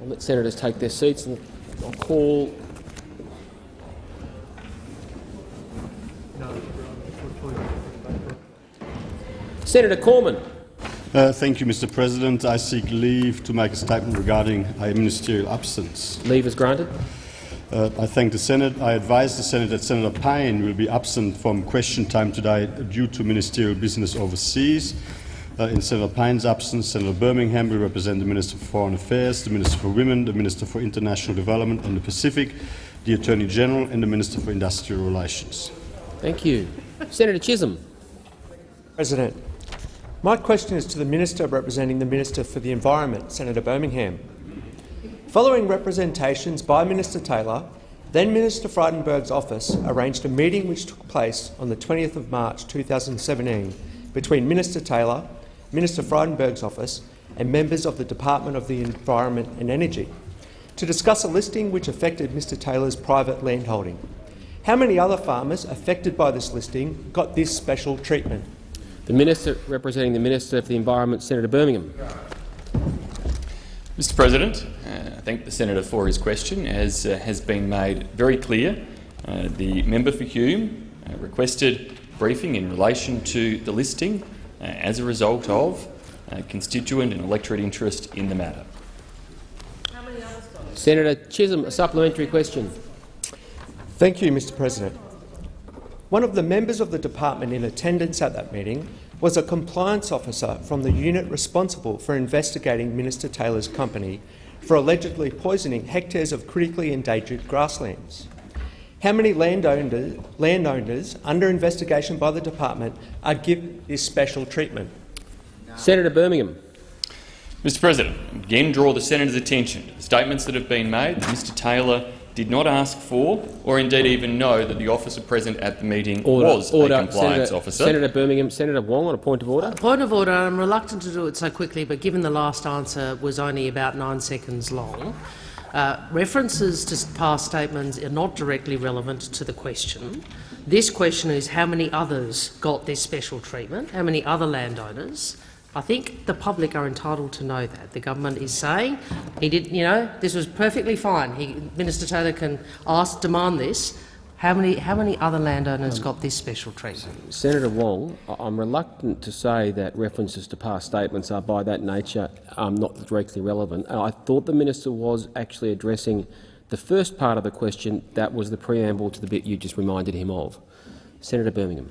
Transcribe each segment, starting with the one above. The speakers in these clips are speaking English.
I'll let senators take their seats and I'll call Senator Cormann. Uh, thank you, Mr President. I seek leave to make a statement regarding a ministerial absence. Leave is granted. Uh, I thank the Senate. I advise the Senate that Senator Payne will be absent from question time today due to ministerial business overseas. Uh, in Senator Payne's absence, Senator Birmingham will represent the Minister for Foreign Affairs, the Minister for Women, the Minister for International Development and the Pacific, the Attorney General and the Minister for Industrial Relations. Thank you. Senator Chisholm. President, my question is to the Minister representing the Minister for the Environment, Senator Birmingham. Following representations by Minister Taylor, then Minister Frydenberg's office arranged a meeting which took place on the 20th of March 2017 between Minister Taylor, Minister Frydenberg's office and members of the Department of the Environment and Energy to discuss a listing which affected Mr Taylor's private landholding. How many other farmers affected by this listing got this special treatment? The Minister representing the Minister for the Environment, Senator Birmingham. Mr President, uh, I thank the senator for his question. As uh, has been made very clear, uh, the member for Hume uh, requested briefing in relation to the listing as a result of uh, constituent and electorate interest in the matter. Senator Chisholm, a supplementary question. Thank you, Mr President. One of the members of the department in attendance at that meeting was a compliance officer from the unit responsible for investigating Minister Taylor's company for allegedly poisoning hectares of critically endangered grasslands. How many landowners, landowners under investigation by the department are given this special treatment? Senator Birmingham. Mr President, again draw the senator's attention to the statements that have been made that Mr Taylor did not ask for or indeed even know that the officer present at the meeting Order. was order. a compliance Senator, officer. Senator Birmingham. Senator Wong on a point of order. Point of order. I'm reluctant to do it so quickly, but given the last answer was only about nine seconds long, uh, references to past statements are not directly relevant to the question. This question is how many others got this special treatment, how many other landowners. I think the public are entitled to know that. The government is saying he did, you know, this was perfectly fine. He, Minister Taylor can ask, demand this. How many, how many other landowners got this special treatment? Senator Wong, I'm reluctant to say that references to past statements are by that nature um, not directly relevant. Uh, I thought the minister was actually addressing the first part of the question that was the preamble to the bit you just reminded him of. Senator Birmingham.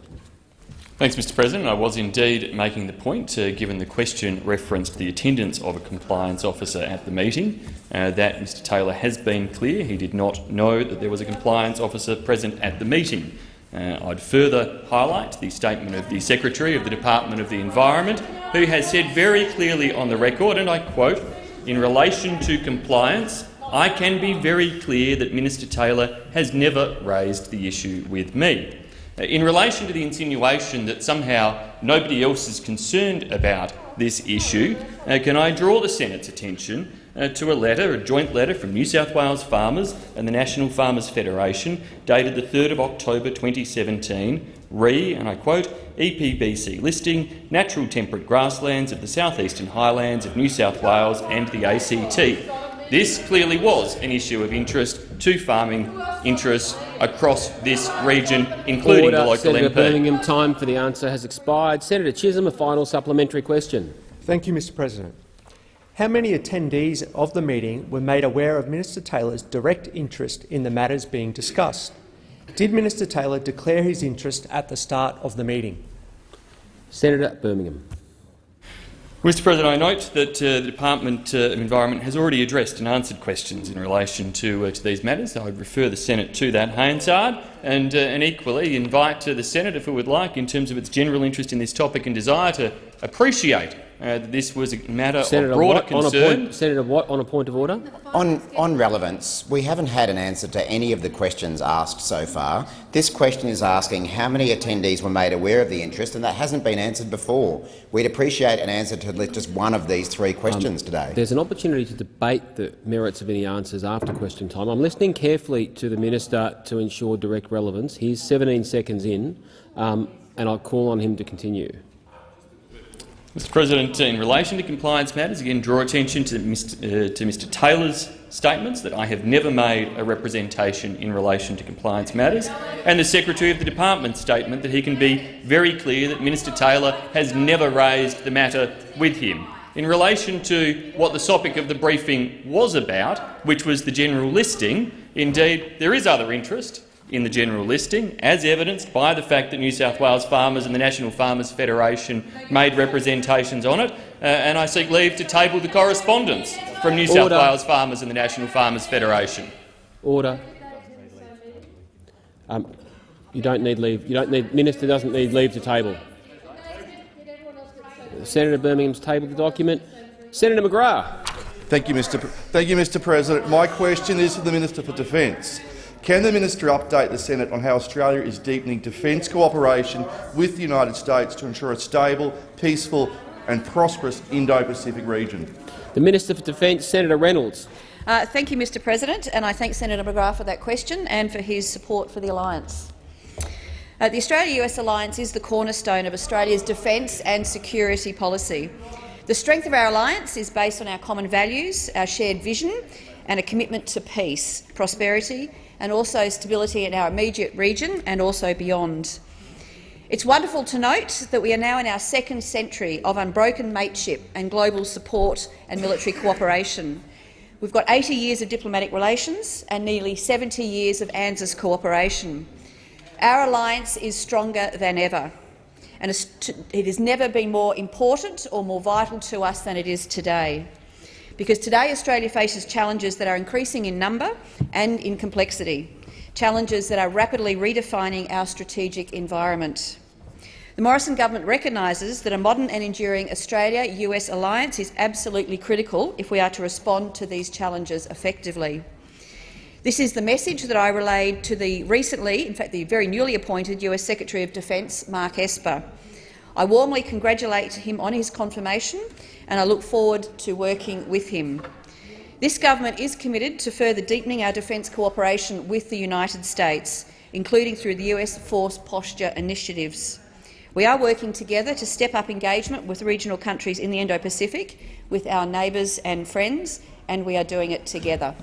Thanks, Mr President. I was indeed making the point, uh, given the question referenced the attendance of a compliance officer at the meeting, uh, that Mr Taylor has been clear he did not know that there was a compliance officer present at the meeting. Uh, I'd further highlight the statement of the Secretary of the Department of the Environment, who has said very clearly on the record, and I quote, in relation to compliance, I can be very clear that Minister Taylor has never raised the issue with me. In relation to the insinuation that somehow nobody else is concerned about this issue, uh, can I draw the Senate's attention uh, to a letter, a joint letter from New South Wales farmers and the National Farmers Federation, dated the 3rd of October 2017, re, and I quote, EPBC listing natural temperate grasslands of the southeastern highlands of New South Wales and the ACT. This clearly was an issue of interest to farming interests across this region, including Order. the local Senator MP. Birmingham, time for the answer has expired. Senator Chisholm, a final supplementary question. Thank you, Mr President. How many attendees of the meeting were made aware of Minister Taylor's direct interest in the matters being discussed? Did Minister Taylor declare his interest at the start of the meeting? Senator Birmingham. Mr President, I note that uh, the Department uh, of Environment has already addressed and answered questions in relation to, uh, to these matters. I would refer the Senate to that, Hansard, and, uh, and equally invite uh, the Senate, if it would like, in terms of its general interest in this topic and desire to appreciate uh, that this was a matter Senator of broader Watt, on a concern. point, Senator Watt, on a point of order. On, on relevance, we haven't had an answer to any of the questions asked so far. This question is asking how many attendees were made aware of the interest, and that hasn't been answered before. We'd appreciate an answer to just one of these three questions today. There's an opportunity to debate the merits of any answers after question time. I'm listening carefully to the minister to ensure direct relevance. He's 17 seconds in, um, and I'll call on him to continue. Mr President, in relation to compliance matters, again draw attention to Mr, uh, to Mr Taylor's statements that I have never made a representation in relation to compliance matters, and the Secretary of the Department's statement that he can be very clear that Minister Taylor has never raised the matter with him. In relation to what the topic of the briefing was about, which was the general listing, indeed there is other interest in the general listing, as evidenced by the fact that New South Wales farmers and the National Farmers Federation made representations on it, uh, and I seek leave to table the correspondence from New South Wales farmers and the National Farmers Federation. Order. Um, you don't need leave. You don't need. Minister doesn't need leave to table. Senator Birmingham's tabled the document. Senator McGrath. Thank you, Mr. Pre- Thank you, Mr. President. My question is to the Minister for Defence. Can the minister update the Senate on how Australia is deepening defence cooperation with the United States to ensure a stable, peaceful and prosperous Indo-Pacific region? The Minister for Defence, Senator Reynolds. Uh, thank you, Mr President, and I thank Senator McGrath for that question and for his support for the alliance. Uh, the Australia-US alliance is the cornerstone of Australia's defence and security policy. The strength of our alliance is based on our common values, our shared vision and a commitment to peace, prosperity and also stability in our immediate region and also beyond. It's wonderful to note that we are now in our second century of unbroken mateship and global support and military cooperation. We've got 80 years of diplomatic relations and nearly 70 years of ANZUS cooperation. Our alliance is stronger than ever, and it has never been more important or more vital to us than it is today. Because today Australia faces challenges that are increasing in number and in complexity, challenges that are rapidly redefining our strategic environment. The Morrison government recognises that a modern and enduring Australia-US alliance is absolutely critical if we are to respond to these challenges effectively. This is the message that I relayed to the recently, in fact the very newly appointed US Secretary of Defence, Mark Esper. I warmly congratulate him on his confirmation and I look forward to working with him. This government is committed to further deepening our defence cooperation with the United States, including through the US Force Posture initiatives. We are working together to step up engagement with regional countries in the Indo-Pacific, with our neighbours and friends, and we are doing it together.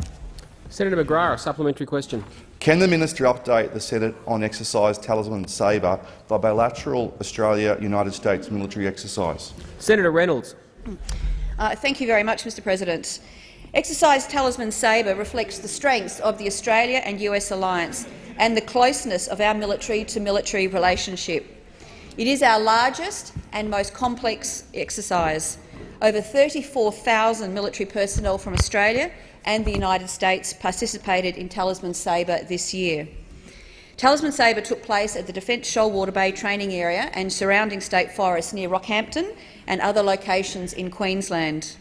Senator McGrath, a supplementary question. Can the minister update the Senate on exercise Talisman Sabre, the bilateral Australia-United States military exercise? Senator Reynolds. Uh, thank you very much, Mr President. Exercise Talisman Sabre reflects the strengths of the Australia and US alliance and the closeness of our military-to-military -military relationship. It is our largest and most complex exercise. Over 34,000 military personnel from Australia and the United States participated in Talisman Sabre this year. Talisman Sabre took place at the Defence Shoalwater Bay training area and surrounding state forests near Rockhampton and other locations in Queensland.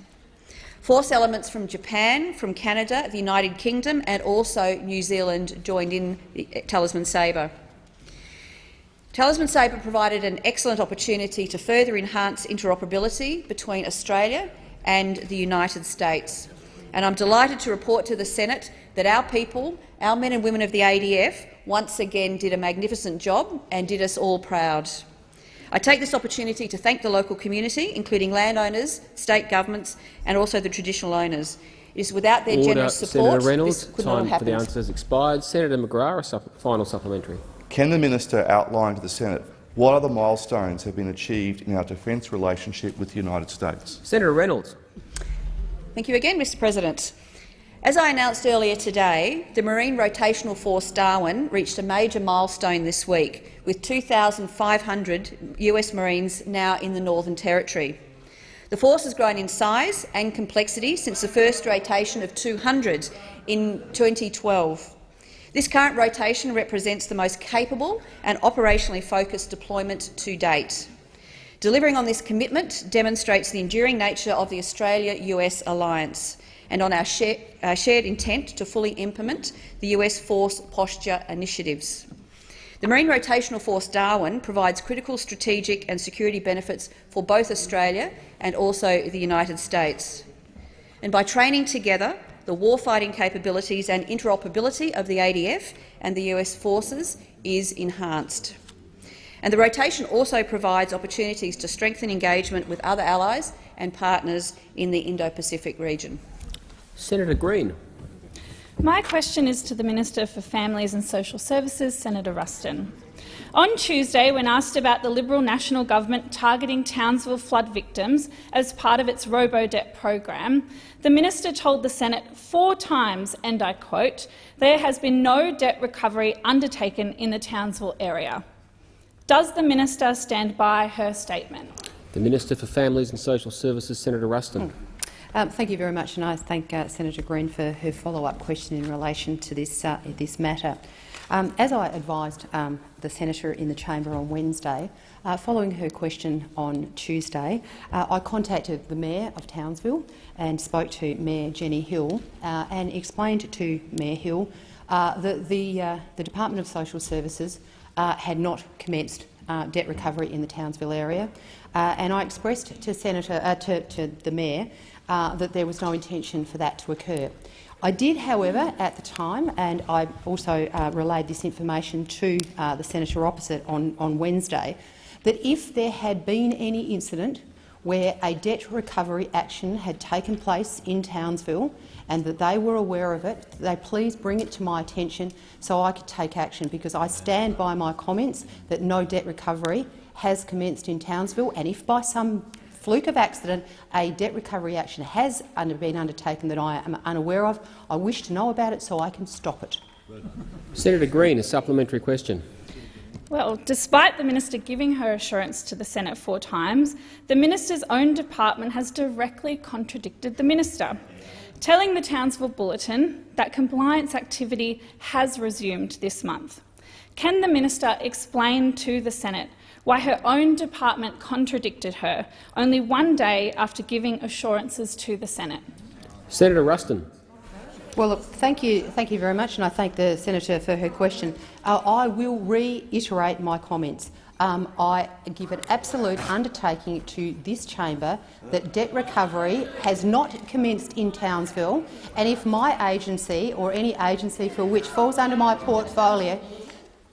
Force elements from Japan, from Canada, the United Kingdom and also New Zealand joined in the eh, Talisman Sabre. Talisman Sabre provided an excellent opportunity to further enhance interoperability between Australia and the United States and I'm delighted to report to the Senate that our people, our men and women of the ADF, once again did a magnificent job and did us all proud. I take this opportunity to thank the local community, including landowners, state governments and also the traditional owners. It is without their Order. generous support Senator Reynolds, this could time not have for happened. the answer has expired. Senator McGrath, a final supplementary. Can the minister outline to the Senate what other milestones have been achieved in our defence relationship with the United States? Senator Reynolds. Thank you again, Mr President. As I announced earlier today, the Marine Rotational Force Darwin reached a major milestone this week, with 2,500 US Marines now in the Northern Territory. The force has grown in size and complexity since the first rotation of 200 in 2012. This current rotation represents the most capable and operationally focused deployment to date. Delivering on this commitment demonstrates the enduring nature of the Australia-US alliance and on our, share, our shared intent to fully implement the US Force Posture initiatives. The Marine Rotational Force Darwin provides critical strategic and security benefits for both Australia and also the United States. And by training together, the warfighting capabilities and interoperability of the ADF and the US forces is enhanced. And the rotation also provides opportunities to strengthen engagement with other allies and partners in the Indo-Pacific region. Senator Green. My question is to the Minister for Families and Social Services, Senator Ruston. On Tuesday, when asked about the Liberal National Government targeting Townsville flood victims as part of its robo-debt program, the minister told the Senate four times, and I quote, there has been no debt recovery undertaken in the Townsville area. Does the minister stand by her statement? The Minister for Families and Social Services, Senator Ruston. Um, thank you very much, and I thank uh, Senator Green for her follow-up question in relation to this, uh, this matter. Um, as I advised um, the senator in the chamber on Wednesday, uh, following her question on Tuesday, uh, I contacted the mayor of Townsville and spoke to Mayor Jenny Hill uh, and explained to Mayor Hill uh, that the, uh, the Department of Social Services uh, had not commenced debt recovery in the Townsville area, and I expressed to, Senator, to, to the mayor that there was no intention for that to occur. I did, however, at the time, and I also uh, relayed this information to uh, the senator opposite on, on Wednesday, that if there had been any incident where a debt recovery action had taken place in Townsville and that they were aware of it, they please bring it to my attention so I could take action, because I stand by my comments that no debt recovery has commenced in Townsville, and if by some fluke of accident a debt recovery action has under, been undertaken that I am unaware of, I wish to know about it so I can stop it. Senator Green, a supplementary question. Well, despite the minister giving her assurance to the Senate four times, the minister's own department has directly contradicted the minister, telling the Townsville Bulletin that compliance activity has resumed this month. Can the minister explain to the Senate why her own department contradicted her only one day after giving assurances to the Senate. Senator Ruston. Well, look, thank you, thank you very much, and I thank the senator for her question. Uh, I will reiterate my comments. Um, I give an absolute undertaking to this chamber that debt recovery has not commenced in Townsville, and if my agency or any agency for which falls under my portfolio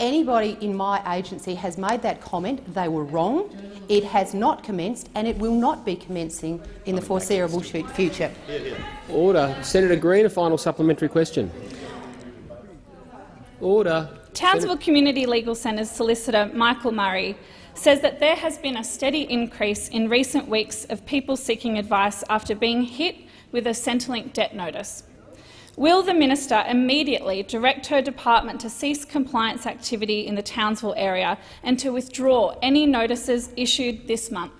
Anybody in my agency has made that comment. They were wrong. It has not commenced and it will not be commencing in the foreseeable future. Order. Senator Green, a final supplementary question. Order. Townsville Sen Community Legal Centre's solicitor Michael Murray says that there has been a steady increase in recent weeks of people seeking advice after being hit with a Centrelink debt notice. Will the minister immediately direct her department to cease compliance activity in the Townsville area and to withdraw any notices issued this month?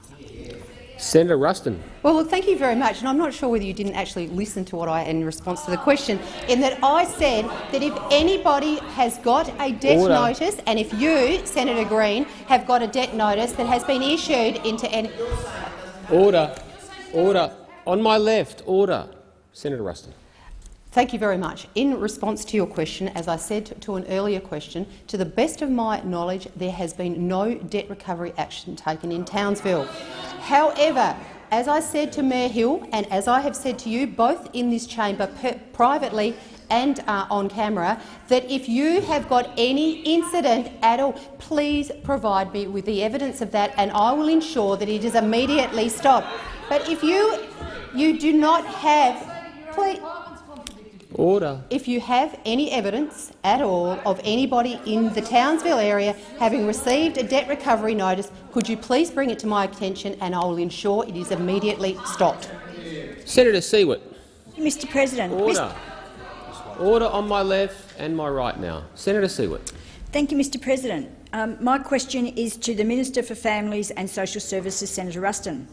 Senator Ruston. Well, look, thank you very much. And I'm not sure whether you didn't actually listen to what I in response to the question, in that I said that if anybody has got a debt Order. notice, and if you, Senator Green, have got a debt notice that has been issued into any order, order on my left, order, Senator Ruston. Thank you very much. In response to your question, as I said to an earlier question, to the best of my knowledge, there has been no debt recovery action taken in Townsville. However, as I said to Mayor Hill and as I have said to you both in this chamber privately and uh, on camera, that if you have got any incident at all, please provide me with the evidence of that and I will ensure that it is immediately stopped. But if you, you do not have... Please, Order. If you have any evidence at all of anybody in the Townsville area having received a debt recovery notice, could you please bring it to my attention and I will ensure it is immediately stopped. Senator Siewert. Mr President. Order. Mr Order on my left and my right now. Senator Siewert. Thank you, Mr President. Um, my question is to the Minister for Families and Social Services, Senator Ruston.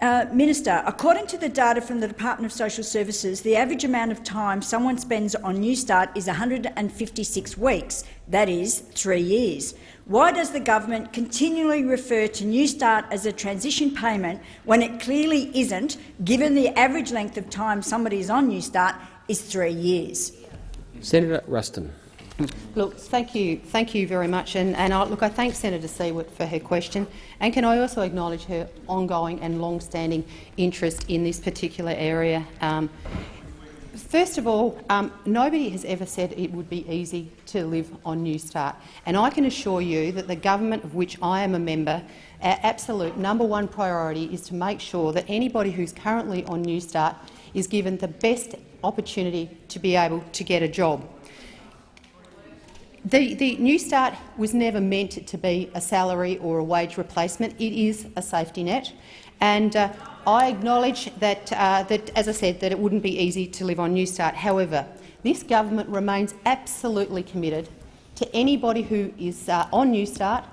Uh, Minister, according to the data from the Department of Social Services, the average amount of time someone spends on Newstart is 156 weeks, that is, three years. Why does the government continually refer to Newstart as a transition payment when it clearly isn't, given the average length of time somebody is on Newstart is three years? Senator Ruston. Look, thank you, thank you very much, and, and I, look, I thank Senator Siewert for her question, and can I also acknowledge her ongoing and long-standing interest in this particular area. Um, First of all, um, nobody has ever said it would be easy to live on Newstart, and I can assure you that the government of which I am a member, our absolute number one priority is to make sure that anybody who's currently on Newstart is given the best opportunity to be able to get a job. The, the Newstart was never meant to be a salary or a wage replacement. It is a safety net. And uh, I acknowledge that, uh, that, as I said, that it wouldn't be easy to live on Newstart. However, this government remains absolutely committed to anybody who is uh, on Newstart.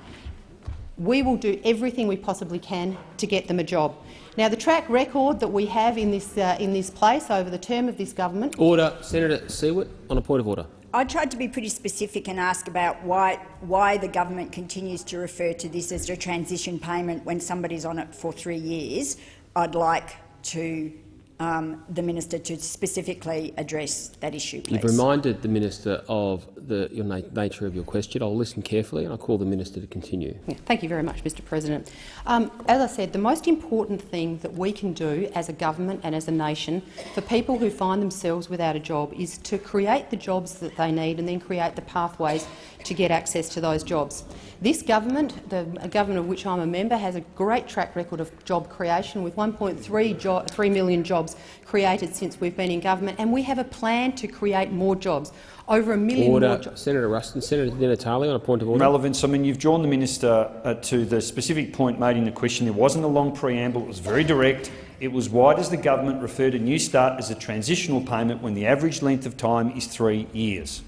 We will do everything we possibly can to get them a job. Now, the track record that we have in this, uh, in this place over the term of this government— Order. Senator Siewert on a point of order. I tried to be pretty specific and ask about why, why the government continues to refer to this as a transition payment when somebody's on it for three years. I'd like to um, the minister to specifically address that issue, please. You've reminded the minister of the your na nature of your question. I'll listen carefully and I'll call the minister to continue. Yeah, thank you very much, Mr President. Um, as I said, the most important thing that we can do as a government and as a nation for people who find themselves without a job is to create the jobs that they need and then create the pathways to get access to those jobs. This government, the government of which I'm a member, has a great track record of job creation, with 1.3 jo 3 million jobs created since we've been in government, and we have a plan to create more jobs. Over a million order. more jobs. Senator Ruston. Senator Di Natale on a point of order. Relevance. I mean, you've drawn the minister uh, to the specific point made in the question. There wasn't a long preamble. It was very direct. It was why does the government refer to Newstart as a transitional payment when the average length of time is three years?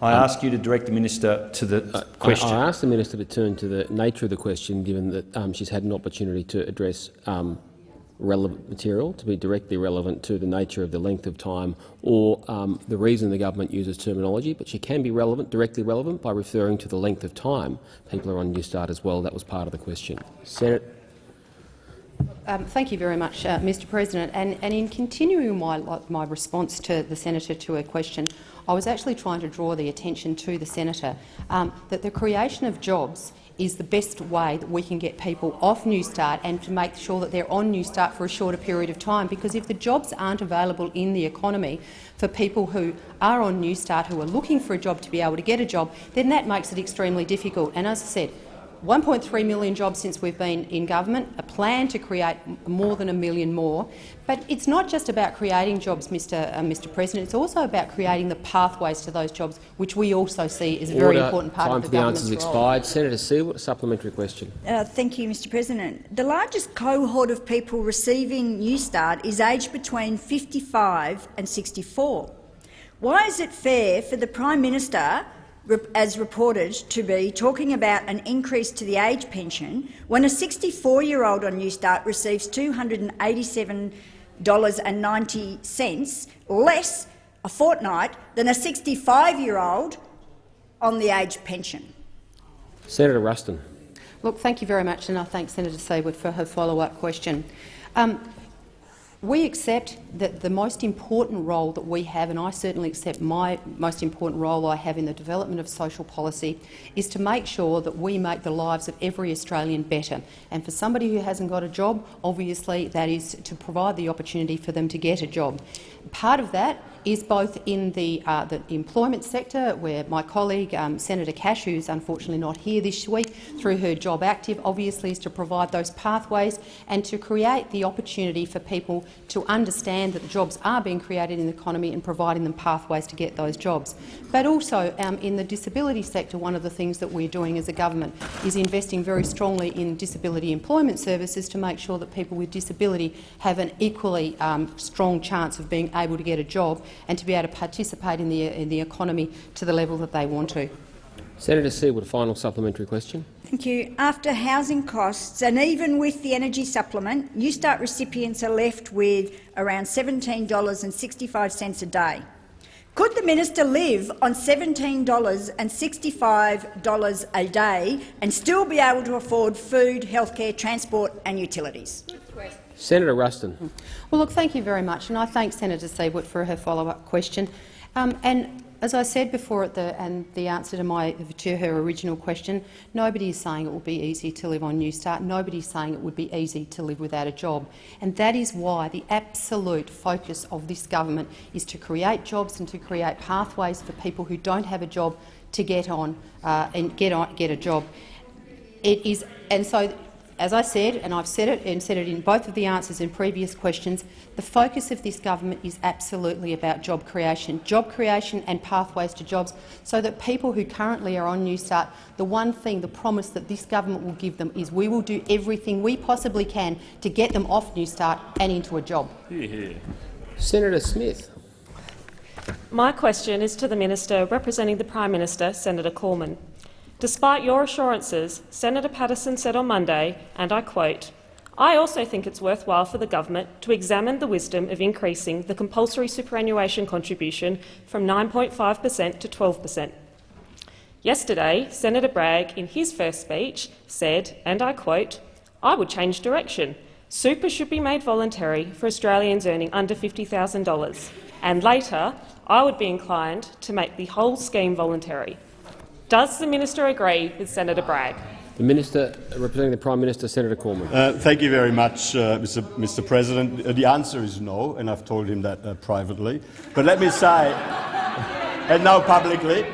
I Um, ask you to direct the minister to the I- question. I, asked the minister to turn to the nature of the question, given that um, she's had an opportunity to address um, relevant material to be directly relevant to the nature of the length of time or um, the reason the government uses terminology, but she can be relevant, directly relevant by referring to the length of time people are on Newstart as well. That was part of the question. Senate. Um, thank you very much, uh, Mr President. And, and in continuing my, my response to the senator to her question, I was actually trying to draw the attention to the senator um, that the creation of jobs is the best way that we can get people off Newstart and to make sure that they're on Newstart for a shorter period of time. Because if the jobs aren't available in the economy for people who are on Newstart, who are looking for a job to be able to get a job, then that makes it extremely difficult. And as I said, 1.3 million jobs since we've been in government, a plan to create more than a million more. But it's not just about creating jobs, Mr, uh, Mr President, it's also about creating the pathways to those jobs, which we also see is a very important part Time of the for the government's answers role. expired. Senator Siewert, a supplementary question. Uh, thank you, Mr President. The largest cohort of people receiving Newstart is aged between 55 and 64. Why is it fair for the Prime Minister, as reported, to be talking about an increase to the age pension when a 64-year-old on Newstart receives $287.90 less a fortnight than a 65-year-old on the age pension? Senator Ruston. Look, thank you very much, and I thank Senator Siewert for her follow-up question. Um, we accept that the most important role that we have, and I certainly accept my most important role I have in the development of social policy, is to make sure that we make the lives of every Australian better. And for somebody who hasn't got a job, obviously that is to provide the opportunity for them to get a job. Part of that is both in the, uh, the employment sector, where my colleague um, Senator Cash, who's unfortunately not here this week, through her Job Active, obviously is to provide those pathways and to create the opportunity for people to understand that the jobs are being created in the economy and providing them pathways to get those jobs. But also um, in the disability sector, one of the things that we're doing as a government is investing very strongly in disability employment services to make sure that people with disability have an equally um, strong chance of being able to get a job and to be able to participate in the, uh, in the economy to the level that they want to. Senator Siewert, a final supplementary question. Thank you. After housing costs and even with the energy supplement, Newstart recipients are left with around $17.65 a day. Could the minister live on $17.65 a day and still be able to afford food, healthcare, transport and utilities? Senator Ruston. Well, look, thank you very much, and I thank Senator Siewert for her follow-up question. Um, and as I said before, the, and the answer to, my, to her original question, nobody is saying it will be easy to live on Newstart. Nobody is saying it would be easy to live without a job. And that is why the absolute focus of this government is to create jobs and to create pathways for people who don't have a job to get on uh, and get, on, get a job. It is, and so as I said, and I've said it and said it in both of the answers in previous questions, the focus of this government is absolutely about job creation, job creation and pathways to jobs, so that people who currently are on Newstart, the one thing, the promise that this government will give them is we will do everything we possibly can to get them off Newstart and into a job. Senator Smith. My question is to the Minister representing the Prime Minister, Senator Cormann. Despite your assurances, Senator Paterson said on Monday, and I quote, I also think it's worthwhile for the government to examine the wisdom of increasing the compulsory superannuation contribution from 9.5 per cent to 12 per cent. Yesterday, Senator Bragg, in his first speech, said, and I quote, I would change direction. Super should be made voluntary for Australians earning under $50,000, and later I would be inclined to make the whole scheme voluntary. Does the minister agree with Senator Bragg? The Minister representing the Prime Minister, Senator Cormann. Uh, thank you very much, uh, Mr. Mr. President. Uh, the answer is no, and I've told him that uh, privately. But let me say, and now publicly,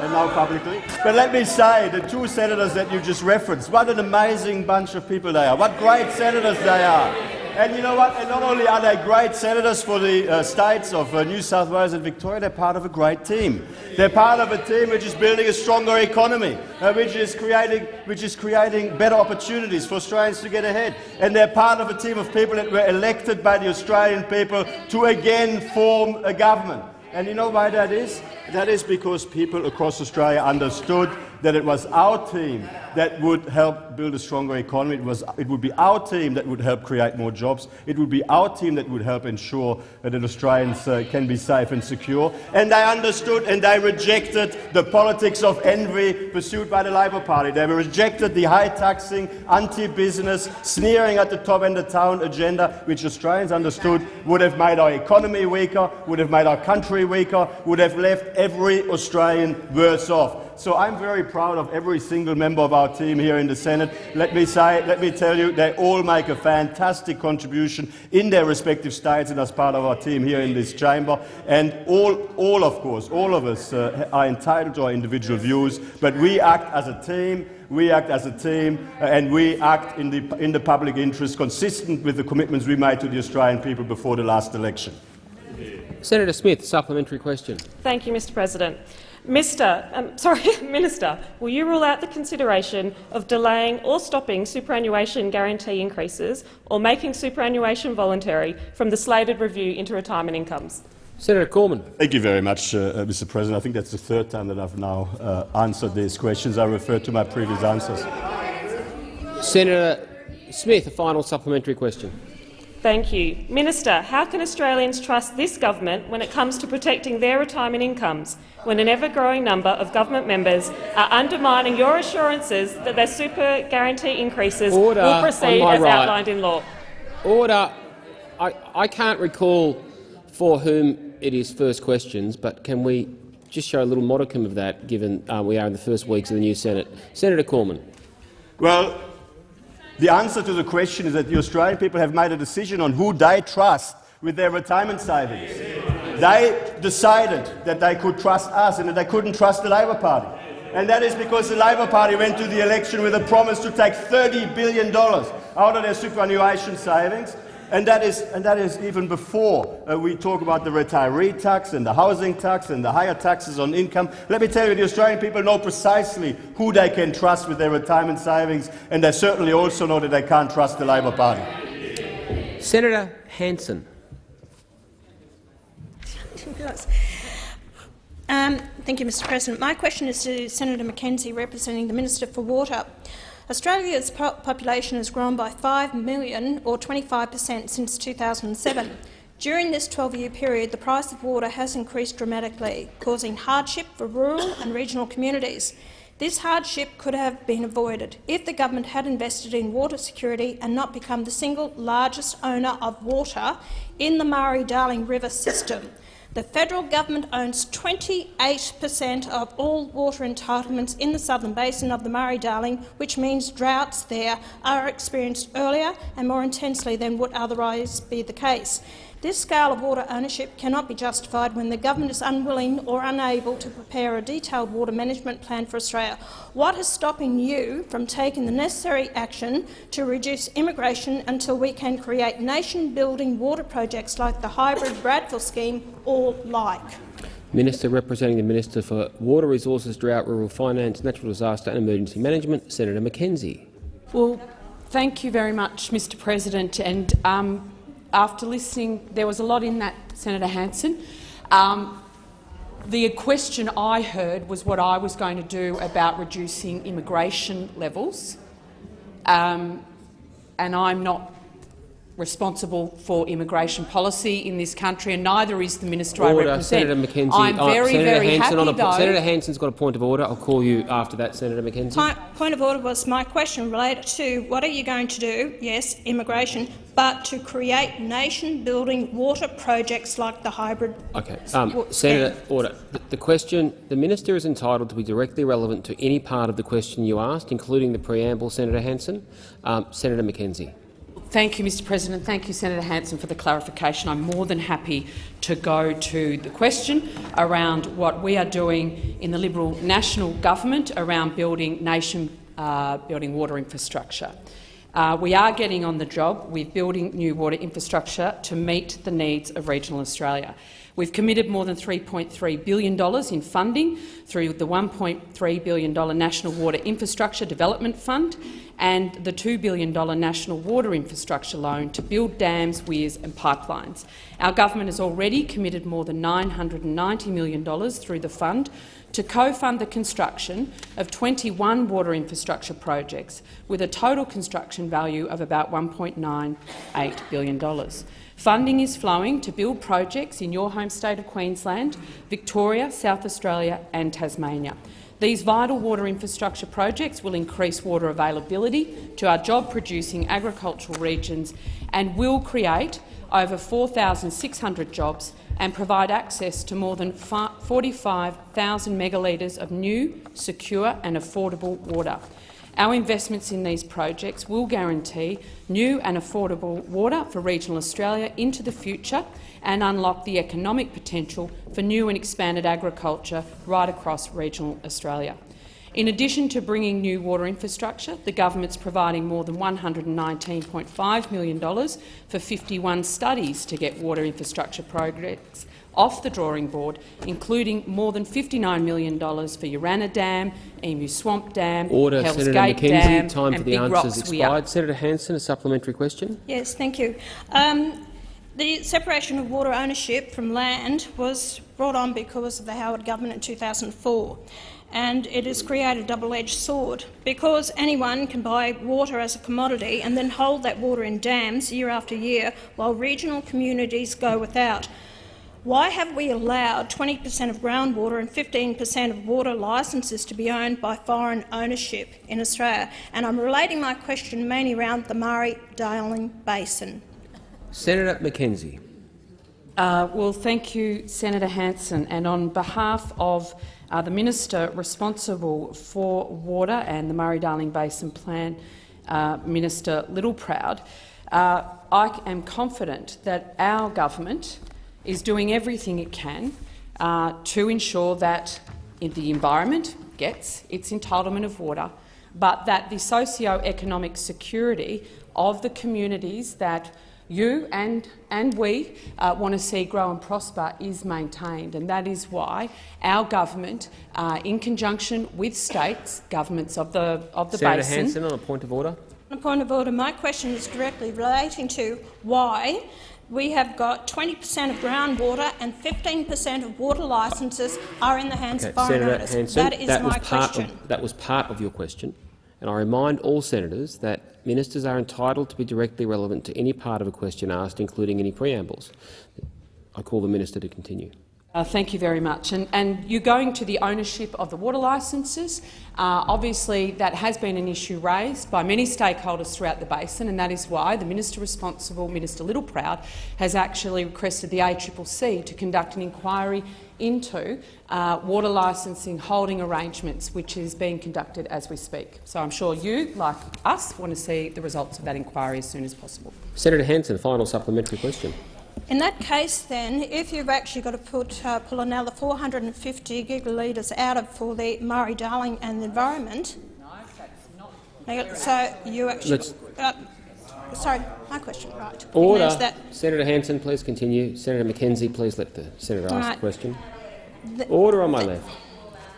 and now publicly. But let me say, the two senators that you just referenced, what an amazing bunch of people they are. What great senators they are. And you know what? And not only are they great senators for the uh, states of uh, New South Wales and Victoria, they're part of a great team. They're part of a team which is building a stronger economy, uh, which, is creating, which is creating better opportunities for Australians to get ahead. And they're part of a team of people that were elected by the Australian people to again form a government. And you know why that is? That is because people across Australia understood that it was our team that would help build a stronger economy. It, was, it would be our team that would help create more jobs. It would be our team that would help ensure that Australians uh, can be safe and secure. And they understood and they rejected the politics of envy pursued by the Labor Party. They rejected the high taxing, anti-business, sneering at the top end of town agenda, which Australians understood would have made our economy weaker, would have made our country weaker, would have left every Australian worse off. So I'm very proud of every single member of our team here in the Senate. Let me say, let me tell you, they all make a fantastic contribution in their respective states and as part of our team here in this chamber. And all, all of course, all of us uh, are entitled to our individual views, but we act as a team we act as a team uh, and we act in the, in the public interest consistent with the commitments we made to the Australian people before the last election. Senator Smith, supplementary question. Thank you, Mr President. Mr. Um, sorry, Minister, will you rule out the consideration of delaying or stopping superannuation guarantee increases or making superannuation voluntary from the slated review into retirement incomes? Senator Cormann. Thank you very much, uh, uh Mr. President. I think that's the third time that I've now uh, answered these questions. I refer to my previous answers. Senator Smith, a final supplementary question. Thank you. Minister, how can Australians trust this government when it comes to protecting their retirement incomes, when an ever-growing number of government members are undermining your assurances that their super guarantee increases Order will proceed as right. outlined in law? Order. I, I can't recall for whom it is first questions, but can we just show a little modicum of that, given uh, we are in the first weeks of the new Senate? Senator Cormann. Well, the answer to the question is that the Australian people have made a decision on who they trust with their retirement savings. They decided that they could trust us and that they couldn't trust the Labor Party. And that is because the Labor Party went to the election with a promise to take $30 billion out of their superannuation savings and that is, and that is even before uh, we talk about the retiree tax and the housing tax and the higher taxes on income. Let me tell you, the Australian people know precisely who they can trust with their retirement savings, and they certainly also know that they can't trust the Labor Party. Senator Hanson. Um, thank you, Mr President. My question is to Senator McKenzie, representing the Minister for Water. Australia's po population has grown by 5 million, or 25 per cent, since 2007. During this 12-year period, the price of water has increased dramatically, causing hardship for rural and regional communities. This hardship could have been avoided if the government had invested in water security and not become the single largest owner of water in the Murray-Darling River system. The federal government owns 28 per cent of all water entitlements in the southern basin of the Murray-Darling, which means droughts there are experienced earlier and more intensely than would otherwise be the case. This scale of water ownership cannot be justified when the government is unwilling or unable to prepare a detailed water management plan for Australia. What is stopping you from taking the necessary action to reduce immigration until we can create nation-building water projects like the hybrid Bradfield scheme or like? Minister representing the Minister for Water Resources, Drought, Rural Finance, Natural Disaster and Emergency Management, Senator McKenzie. Well, thank you very much, Mr President. And um, after listening, there was a lot in that, Senator Hanson. Um, the question I heard was what I was going to do about reducing immigration levels, um, and I'm not responsible for immigration policy in this country, and neither is the minister order. I represent. Senator McKenzie. I'm very, uh, Senator very Hanson happy, on a, though, Senator Hanson's got a point of order. I'll call you after that, Senator McKenzie. My Point, point of order was my question related to what are you going to do, yes, immigration, but to create nation-building water projects like the hybrid— Okay. Um, Senator, order. The, the question, the minister is entitled to be directly relevant to any part of the question you asked, including the preamble, Senator Hanson. Um, Senator McKenzie. Thank you, Mr President. Thank you, Senator Hanson, for the clarification. I'm more than happy to go to the question around what we are doing in the Liberal National Government around building nation uh, building water infrastructure. Uh, we are getting on the job with building new water infrastructure to meet the needs of regional Australia. We've committed more than $3.3 billion in funding through the $1.3 billion National Water Infrastructure Development Fund and the $2 billion National Water Infrastructure Loan to build dams, weirs and pipelines. Our government has already committed more than $990 million through the fund to co-fund the construction of 21 water infrastructure projects with a total construction value of about $1.98 billion. Funding is flowing to build projects in your home state of Queensland, Victoria, South Australia and Tasmania. These vital water infrastructure projects will increase water availability to our job-producing agricultural regions and will create over 4,600 jobs and provide access to more than 45,000 megalitres of new, secure and affordable water. Our investments in these projects will guarantee new and affordable water for regional Australia into the future and unlock the economic potential for new and expanded agriculture right across regional Australia. In addition to bringing new water infrastructure, the government is providing more than $119.5 million for 51 studies to get water infrastructure projects off the drawing board, including more than $59 million for Urannah Dam, Emu Swamp Dam, Order, Hell's Senator Gate McKenzie. Dam Time and for the Big answers Rocks expired. Senator Hanson, a supplementary question. Yes, thank you. Um, the separation of water ownership from land was brought on because of the Howard government in 2004 and it has created a double-edged sword because anyone can buy water as a commodity and then hold that water in dams year after year while regional communities go without. Why have we allowed 20 per cent of groundwater and 15 per cent of water licences to be owned by foreign ownership in Australia? And I'm relating my question mainly around the Murray-Darling Basin. Senator McKenzie. Uh, well, thank you, Senator Hanson. And on behalf of uh, the minister responsible for water and the Murray-Darling Basin Plan, uh, Minister Littleproud, uh, I am confident that our government is doing everything it can uh, to ensure that the environment gets its entitlement of water, but that the socio-economic security of the communities that you and, and we uh, want to see grow and prosper is maintained. And that is why our government, uh, in conjunction with states, governments of the, of the Senator basin— Hanson, on a point of order. On a point of order, my question is directly relating to why we have got 20 per cent of groundwater and 15 per cent of water licences are in the hands Okay, of foreign Senator owners. Hanson, that is that my was part question. Of, that was part of your question. And I remind all senators that ministers are entitled to be directly relevant to any part of a question asked, including any preambles. I call the minister to continue. Uh, thank you very much. And, and, you're going to the ownership of the water licences. Uh, obviously, that has been an issue raised by many stakeholders throughout the basin, and that is why the minister responsible, Minister Littleproud, has actually requested the ACCC to conduct an inquiry into uh, water licensing holding arrangements, which is being conducted as we speak. So I'm sure you, like us, want to see the results of that inquiry as soon as possible. Senator Hanson, final supplementary question. In that case, then, if you've actually got to put, uh, pull another 450 gigalitres out of for the Murray-Darling and the environment, no, so you actually. Uh, sorry, my question. Right. Order. Senator Hanson, please continue. Senator McKenzie, please let the senator ask right. the question. The, Order on my the, left.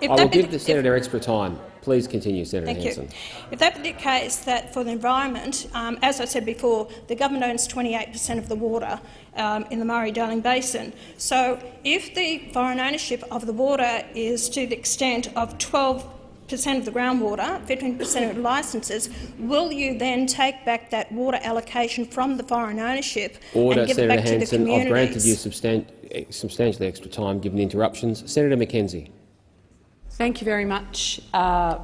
I will give the senator extra time. Please continue, Senator Thank Hanson. You. If that be the case, that for the environment, um, as I said before, the government owns 28 per cent of the water um, in the Murray-Darling Basin. So if the foreign ownership of the water is to the extent of 12 per cent of the groundwater, 15 per cent of the licences, will you then take back that water allocation from the foreign ownership Order, and give Senator it back Hanson. to the communities? I've granted you substan substantially extra time given the interruptions. Senator McKenzie. Thank you very much, uh,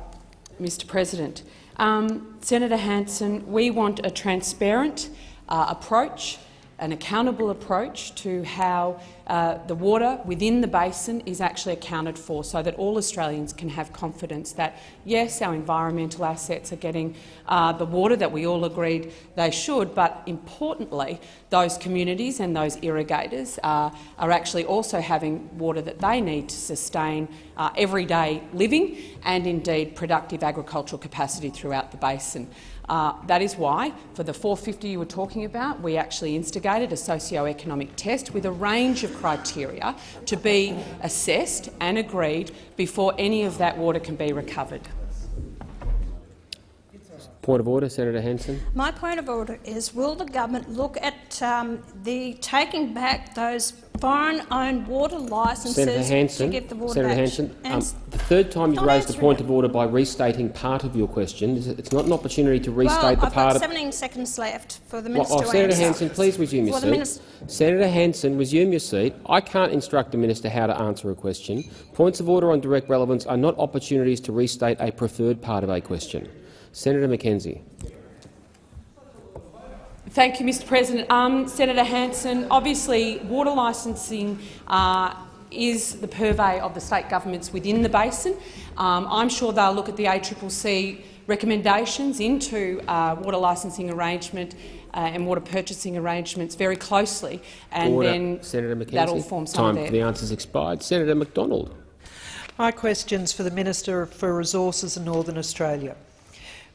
Mr President. Um, Senator Hanson, we want a transparent uh, approach an accountable approach to how uh, the water within the basin is actually accounted for so that all Australians can have confidence that, yes, our environmental assets are getting uh, the water that we all agreed they should, but importantly, those communities and those irrigators uh, are actually also having water that they need to sustain uh, everyday living and indeed productive agricultural capacity throughout the basin. Uh, that is why, for the 450 you were talking about, we actually instigated a socio-economic test with a range of criteria to be assessed and agreed before any of that water can be recovered. Point of order, Senator Hanson. My point of order is, will the government look at um, the taking back those foreign-owned water licences Senator Hanson, to give the water Senator back? Hanson, um, the third time you've raised the point of order by restating part of your question. It's not an opportunity to restate well, the I've part got 17 seconds left for the minister well, oh, Senator. Hanson, please resume your seat. Senator Hanson, resume your seat. I can't instruct the minister how to answer a question. Points of order on direct relevance are not opportunities to restate a preferred part of a question. Senator McKenzie. Thank you, Mr President. Um, Senator Hanson, obviously water licensing uh, is the purvey of the state governments within the basin. Um, I'm sure they'll look at the ACCC recommendations into uh, water licensing arrangement uh, and water purchasing arrangements very closely, and Order. then Senator McKenzie. that all forms Time there. for the answers expired. Senator McDonald. My question is for the Minister for Resources in Northern Australia.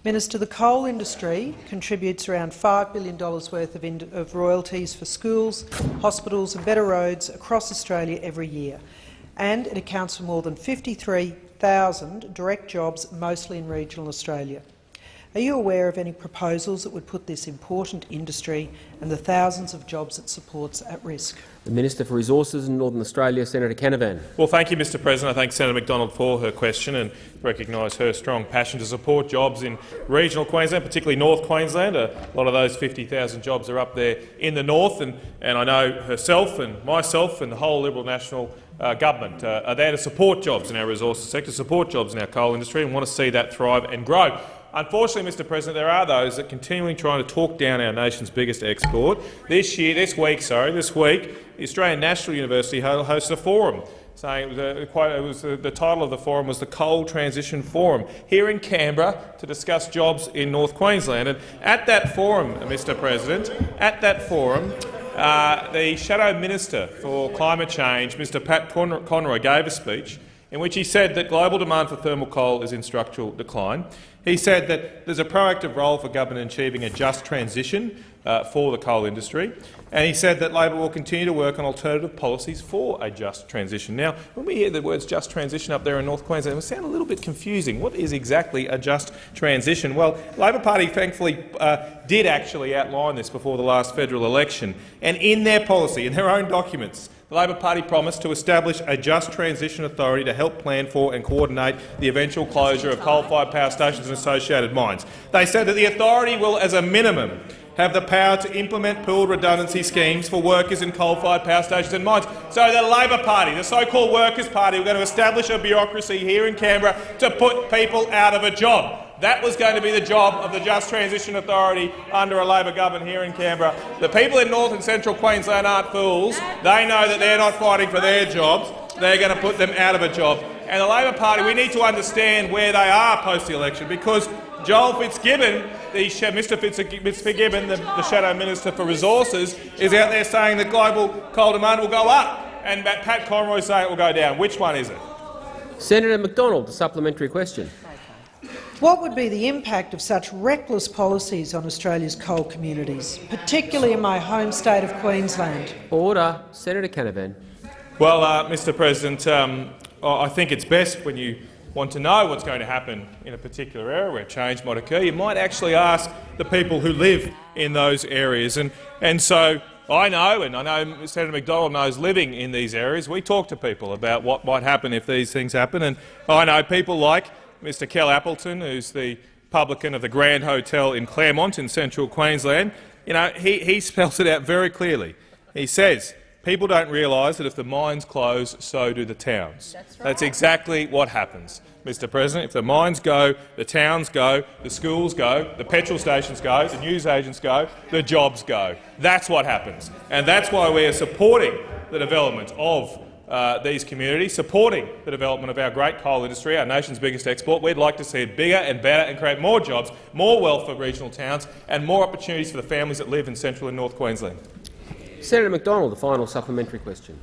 Minister, the coal industry contributes around $5 billion worth of, of, royalties for schools, hospitals and better roads across Australia every year, and it accounts for more than 53,000 direct jobs, mostly in regional Australia. Are you aware of any proposals that would put this important industry and the thousands of jobs it supports at risk? The Minister for Resources in Northern Australia, Senator Canavan. Well, thank you, Mr President. I thank Senator McDonald for her question and recognise her strong passion to support jobs in regional Queensland, particularly North Queensland. A lot of those 50,000 jobs are up there in the north, and, and I know herself and myself and the whole Liberal National uh, government uh, are there to support jobs in our resources sector, support jobs in our coal industry and want to see that thrive and grow. Unfortunately, Mr President, there are those that are continually trying to talk down our nation's biggest export. This year, this week, sorry, this week, the Australian National University hosted a forum saying it was, a, it was a, the title of the forum was the Coal Transition Forum here in Canberra to discuss jobs in North Queensland. And at that forum, Mr President, at that forum, uh, the Shadow Minister for Climate Change, Mr Pat Conroy, gave a speech in which he said that global demand for thermal coal is in structural decline. He said that there's a proactive role for government in achieving a just transition uh, for the coal industry, and he said that Labor will continue to work on alternative policies for a just transition. Now, when we hear the words just transition up there in North Queensland, it sound a little bit confusing. What is exactly a just transition? Well, Labor Party thankfully uh, did actually outline this before the last federal election, and in their policy, in their own documents, the Labor Party promised to establish a just transition authority to help plan for and coordinate the eventual closure of coal-fired power stations and associated mines. They said that the authority will, as a minimum, have the power to implement pooled redundancy schemes for workers in coal-fired power stations and mines. So the Labor Party, the so-called Workers' Party, we're going to establish a bureaucracy here in Canberra to put people out of a job. That was going to be the job of the Just Transition Authority under a Labor government here in Canberra. The people in North and Central Queensland aren't fools. They know that they're not fighting for their jobs. They're going to put them out of a job. And the Labor Party, we need to understand where they are post the election because Joel Fitzgibbon, the, Mr Fitzgibbon, the, the Shadow Minister for Resources, is out there saying that global coal demand will go up, and Pat Conroy is saying it will go down. Which one is it? Senator McDonald, a supplementary question. What would be the impact of such reckless policies on Australia's coal communities, particularly in my home state of Queensland? Order. Senator Canavan. Well, uh, Mr President, um, I think it's best when you want to know what's going to happen in a particular area where change might occur, you might actually ask the people who live in those areas. And, and so I know, and I know Senator McDonald knows living in these areas, we talk to people about what might happen if these things happen. And I know people like Mr Kel Appleton, who's the publican of the Grand Hotel in Clermont in central Queensland. You know, he, he spells it out very clearly. He says People don't realise that if the mines close, so do the towns. That's, right. That's exactly what happens, Mr President. If the mines go, the towns go, the schools go, the petrol stations go, the newsagents go, the jobs go. That's what happens. And that's why we are supporting the development of uh, these communities, supporting the development of our great coal industry, our nation's biggest export. We'd like to see it bigger and better and create more jobs, more wealth for regional towns and more opportunities for the families that live in central and north Queensland. Senator McDonald, the final supplementary question.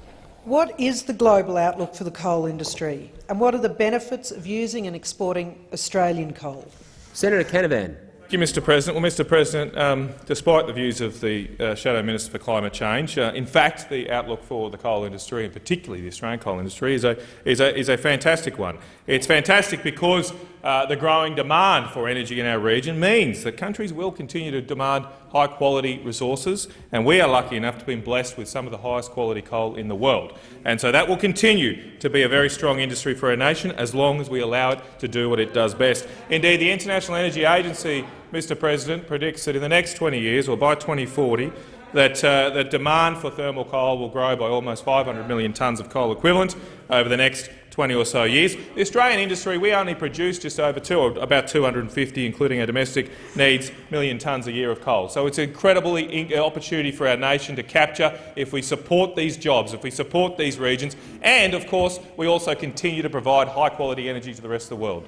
What is the global outlook for the coal industry, and what are the benefits of using and exporting Australian coal? Senator Canavan. Thank you, Mr President. Well, Mr President, um, despite the views of the uh, Shadow Minister for Climate Change, uh, in fact the outlook for the coal industry, and particularly the Australian coal industry, is a, is a, is a fantastic one. It's fantastic because uh, the growing demand for energy in our region means that countries will continue to demand high-quality resources, and we are lucky enough to be blessed with some of the highest quality coal in the world. And so that will continue to be a very strong industry for our nation as long as we allow it to do what it does best. Indeed, the International Energy Agency Mr President, predicts that in the next 20 years, or by 2040, that, uh, that demand for thermal coal will grow by almost 500 million tonnes of coal equivalent over the next 20 or so years. The Australian industry, we only produce just over two, or about 250, including our domestic needs, million tonnes a year of coal. So it's an incredible uh, opportunity for our nation to capture if we support these jobs, if we support these regions, and, of course, we also continue to provide high-quality energy to the rest of the world.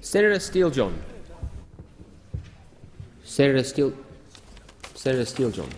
Senator Steele-John. Senator Steele, Senator Steele-John.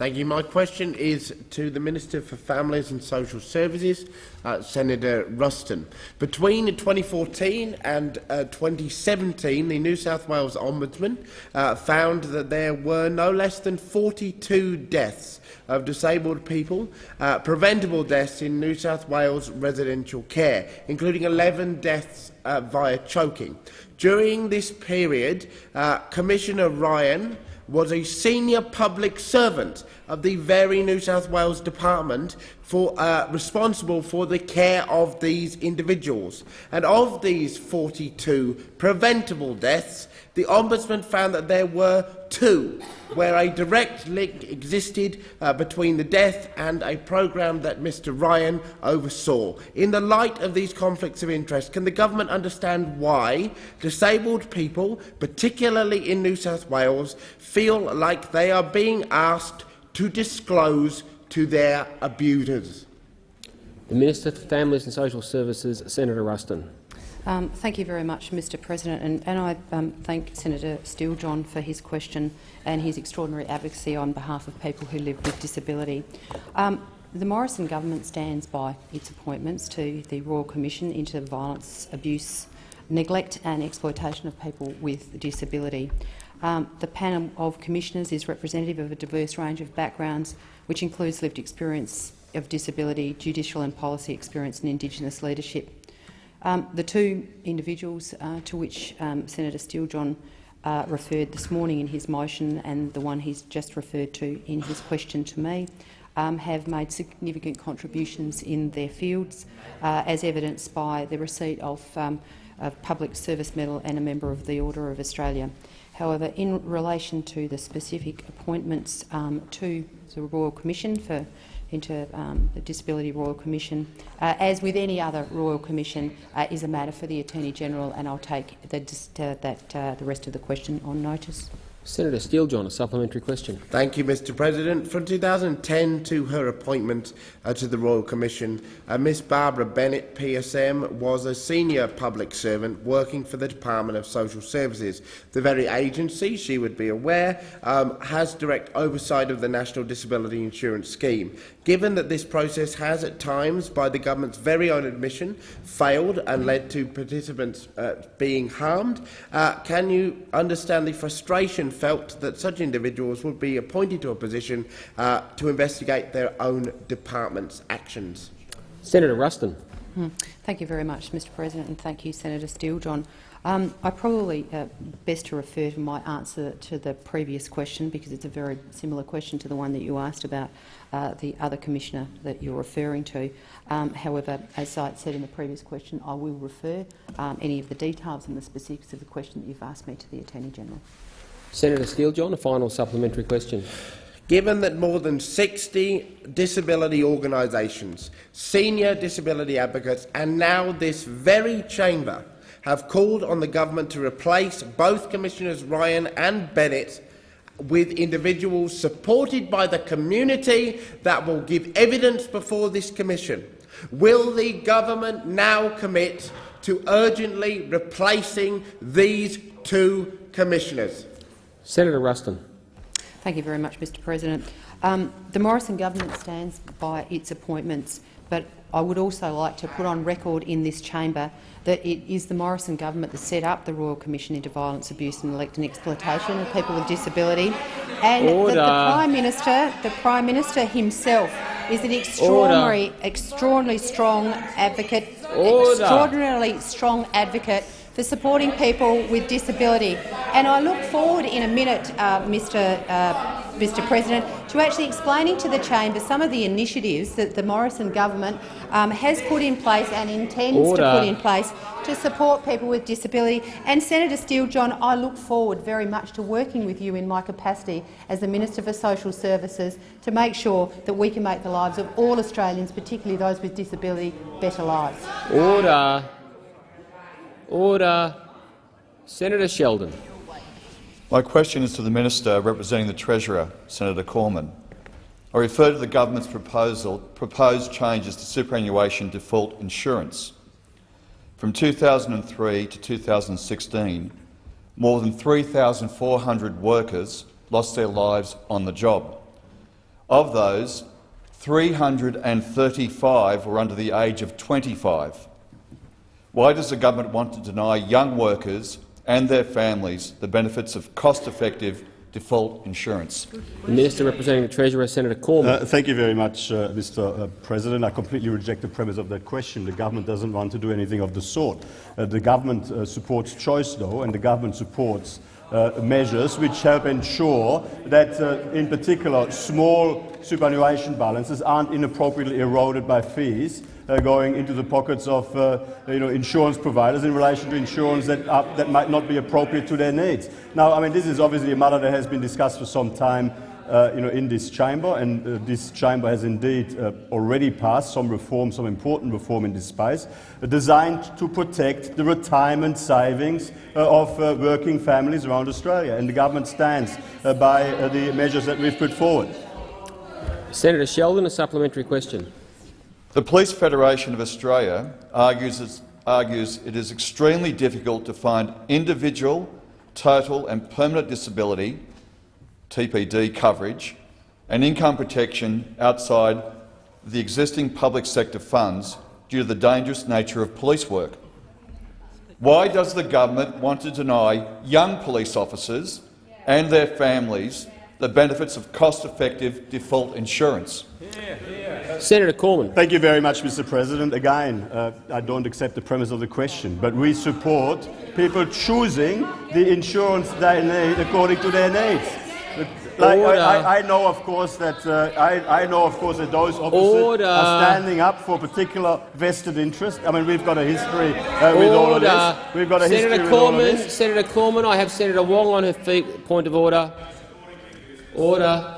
Thank you. My question is to the Minister for Families and Social Services, uh, Senator Ruston. Between 2014 and uh, 2017, the New South Wales Ombudsman uh, found that there were no less than 42 deaths of disabled people, uh, preventable deaths in New South Wales residential care, including 11 deaths uh, via choking. During this period, uh, Commissioner Ryan was a senior public servant of the very New South Wales Department for, uh, responsible for the care of these individuals. And of these 42 preventable deaths, the Ombudsman found that there were two where a direct link existed uh, between the death and a programme that Mr Ryan oversaw. In the light of these conflicts of interest, can the government understand why disabled people, particularly in New South Wales, feel like they are being asked to disclose to their abusers? The Minister for Families and Social Services, Senator Ruston. Um, thank you very much, Mr President, and, and I um, thank Senator Steele-John for his question and his extraordinary advocacy on behalf of people who live with disability. Um, the Morrison government stands by its appointments to the Royal Commission into Violence, Abuse, Neglect and Exploitation of People with Disability. Um, the panel of commissioners is representative of a diverse range of backgrounds, which includes lived experience of disability, judicial and policy experience and Indigenous leadership. Um, the two individuals uh, to which um, Senator Steele-John uh, referred this morning in his motion and the one he's just referred to in his question to me um, have made significant contributions in their fields, uh, as evidenced by the receipt of um, a public service medal and a member of the Order of Australia. However, in relation to the specific appointments um, to the Royal Commission for into um, the Disability Royal Commission, uh, as with any other Royal Commission, uh, is a matter for the Attorney General, and I'll take the, uh, that uh, the rest of the question on notice. Senator Steele-John, a supplementary question. Thank you, Mr President. From 2010 to her appointment uh, to the Royal Commission, uh, Miss Barbara Bennett, PSM, was a senior public servant working for the Department of Social Services. The very agency, she would be aware, um, has direct oversight of the National Disability Insurance Scheme. Given that this process has at times, by the government's very own admission, failed and led to participants uh, being harmed, uh, can you understand the frustration felt that such individuals would be appointed to a position uh, to investigate their own department's actions? Senator Ruston. Hmm. Thank you very much, Mr President, and thank you, Senator Steele-John. Um, I probably uh, best to refer to my answer to the previous question because it's a very similar question to the one that you asked about uh, the other commissioner that you're referring to. Um, however, as I said in the previous question, I will refer um, any of the details and the specifics of the question that you've asked me to the Attorney General. Senator Steele-John, a final supplementary question. Given that more than 60 disability organisations, senior disability advocates and now this very chamber have called on the government to replace both Commissioners Ryan and Bennett with individuals supported by the community that will give evidence before this commission. Will the government now commit to urgently replacing these two commissioners? Senator Ruston. Thank you very much, Mr President. Um, the Morrison government stands by its appointments, but I would also like to put on record in this chamber that it is the Morrison government that set up the Royal Commission into Violence, Abuse and Neglect and Exploitation of People with Disability, and Order. that the Prime Minister, the Prime Minister himself, is an extraordinary, Order. extraordinarily strong advocate, Order. extraordinarily strong advocate for supporting people with disability. And I look forward in a minute, uh, Mr. Uh, Mr. President, to actually explaining to the chamber some of the initiatives that the Morrison government um, has put in place and intends Order. to put in place to support people with disability. And Senator Steele-John, I look forward very much to working with you in my capacity as the Minister for Social Services to make sure that we can make the lives of all Australians, particularly those with disability, better lives. Order. Order. Senator Sheldon. My question is to the Minister representing the Treasurer, Senator Cormann. I refer to the government's proposal, proposed changes to superannuation default insurance. From 2003 to 2016, more than 3,400 workers lost their lives on the job. Of those, 335 were under the age of 25. Why does the government want to deny young workers and their families the benefits of cost-effective default insurance? The Minister representing the Treasurer, Senator Cormann. Uh, thank you very much, uh, Mr uh, President. I completely reject the premise of that question. The government doesn't want to do anything of the sort. Uh, the government uh, supports choice, though, and the government supports uh, measures which help ensure that, uh, in particular, small superannuation balances aren't inappropriately eroded by fees uh, going into the pockets of uh, you know, insurance providers in relation to insurance that, are, that might not be appropriate to their needs. Now, I mean, this is obviously a matter that has been discussed for some time uh, you know, in this chamber, and uh, this chamber has indeed uh, already passed some reform, some important reform in this space, uh, designed to protect the retirement savings uh, of uh, working families around Australia. And the government stands uh, by uh, the measures that we've put forward. Senator Sheldon, a supplementary question. The Police Federation of Australia argues, argues it is extremely difficult to find individual, total and permanent disability TPD coverage and income protection outside the existing public sector funds due to the dangerous nature of police work. Why does the government want to deny young police officers and their families the benefits of cost-effective default insurance? Senator Cormann. Thank you very much, Mr. President. Again, uh, I don't accept the premise of the question, but we support people choosing the insurance they need according to their needs. like, Order. I, I, I know, of course, that uh, I, I know, of course, that those officers Order. are standing up for particular vested interest. I mean, we've got a history uh, with all of Order. this. We've got a Senator history with all of this. Senator Cormann, I have Senator Wong on her feet. Point of order. Order.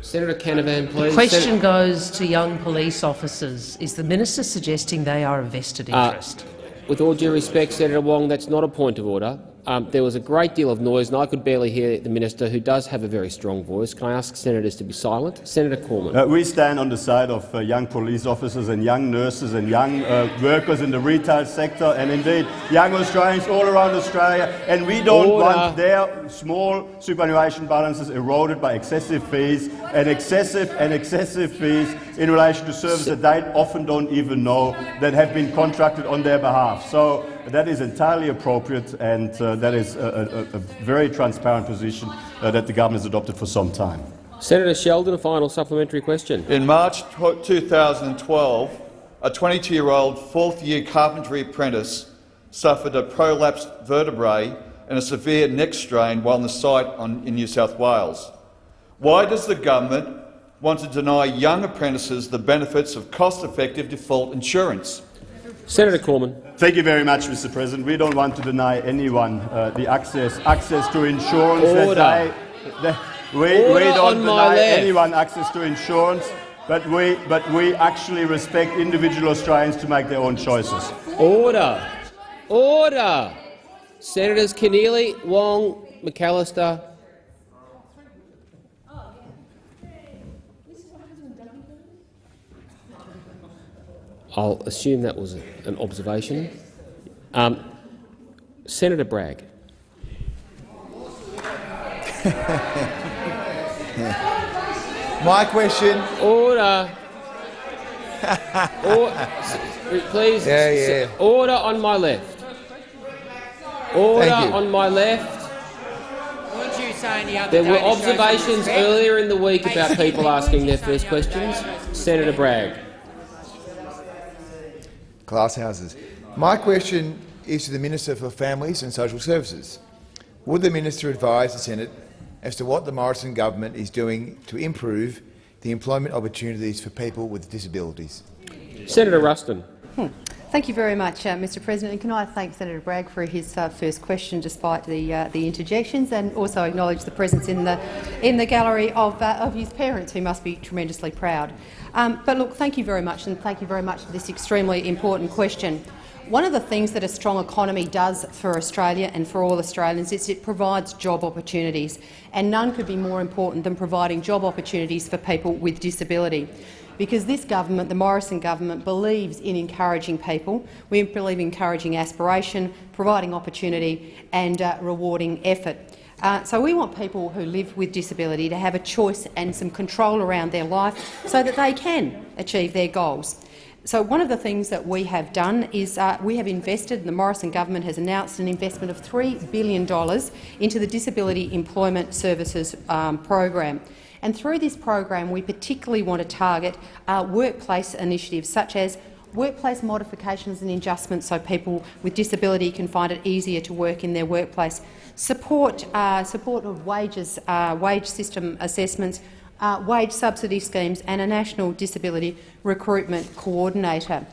Senator Canavan, The please. question Sen- goes to young police officers. Is the minister suggesting they are a vested Uh, interest? with all due respect, Senator Wong, that's not a point of order. Um, there was a great deal of noise, and I could barely hear the minister, who does have a very strong voice. Can I ask senators to be silent? Senator Cormann. Uh, we stand on the side of uh, young police officers and young nurses and young uh, workers in the retail sector and indeed young Australians all around Australia. And we don't Order. want their small superannuation balances eroded by excessive fees and excessive and excessive fees in relation to services that they often don't even know that have been contracted on their behalf. So that is entirely appropriate and uh, that is a, a, a very transparent position uh, that the government has adopted for some time. Senator Sheldon, a final supplementary question. In March 2012, a 22-year-old fourth-year carpentry apprentice suffered a prolapsed vertebrae and a severe neck strain while on the site on, in New South Wales. Why does the government want to deny young apprentices the benefits of cost-effective default insurance? Senator Cormann. Thank you very much, Mr. President. We don't want to deny anyone uh, the access access to insurance. that Order. they- that- we, we don't deny anyone access to insurance, but we but we actually respect individual Australians to make their own choices. Order. Order. Senators Keneally, Wong, McAllister. I'll assume that was an observation. Um, Senator Bragg. My question. Order. or, please. Yeah, yeah. Order on my left. Order on my left. Weren't you saying the other There were to show some observations earlier in the week about people asking their first questions. Senator Bragg. Class houses. My question is to the Minister for Families and Social Services. Would the minister advise the Senate as to what the Morrison government is doing to improve the employment opportunities for people with disabilities? Senator Ruston. Thank you very much, uh, Mr President. And can I thank Senator Bragg for his uh, first question, despite the, uh, the interjections, and also acknowledge the presence in the, in the gallery of, uh, of his parents, who must be tremendously proud. Um, but look, thank you very much, and thank you very much for this extremely important question. One of the things that a strong economy does for Australia and for all Australians is it provides job opportunities, and none could be more important than providing job opportunities for people with disability because this government, the Morrison government, believes in encouraging people. We believe in encouraging aspiration, providing opportunity and uh, rewarding effort. Uh, so we want people who live with disability to have a choice and some control around their life so that they can achieve their goals. So one of the things that we have done is uh, we have invested, and the Morrison government has announced an investment of $3 billion into the Disability Employment Services um, program. And through this program, we particularly want to target uh, workplace initiatives such as workplace modifications and adjustments so people with disability can find it easier to work in their workplace, support, uh, support of wages, uh, wage system assessments, uh, wage subsidy schemes and a national disability recruitment coordinator.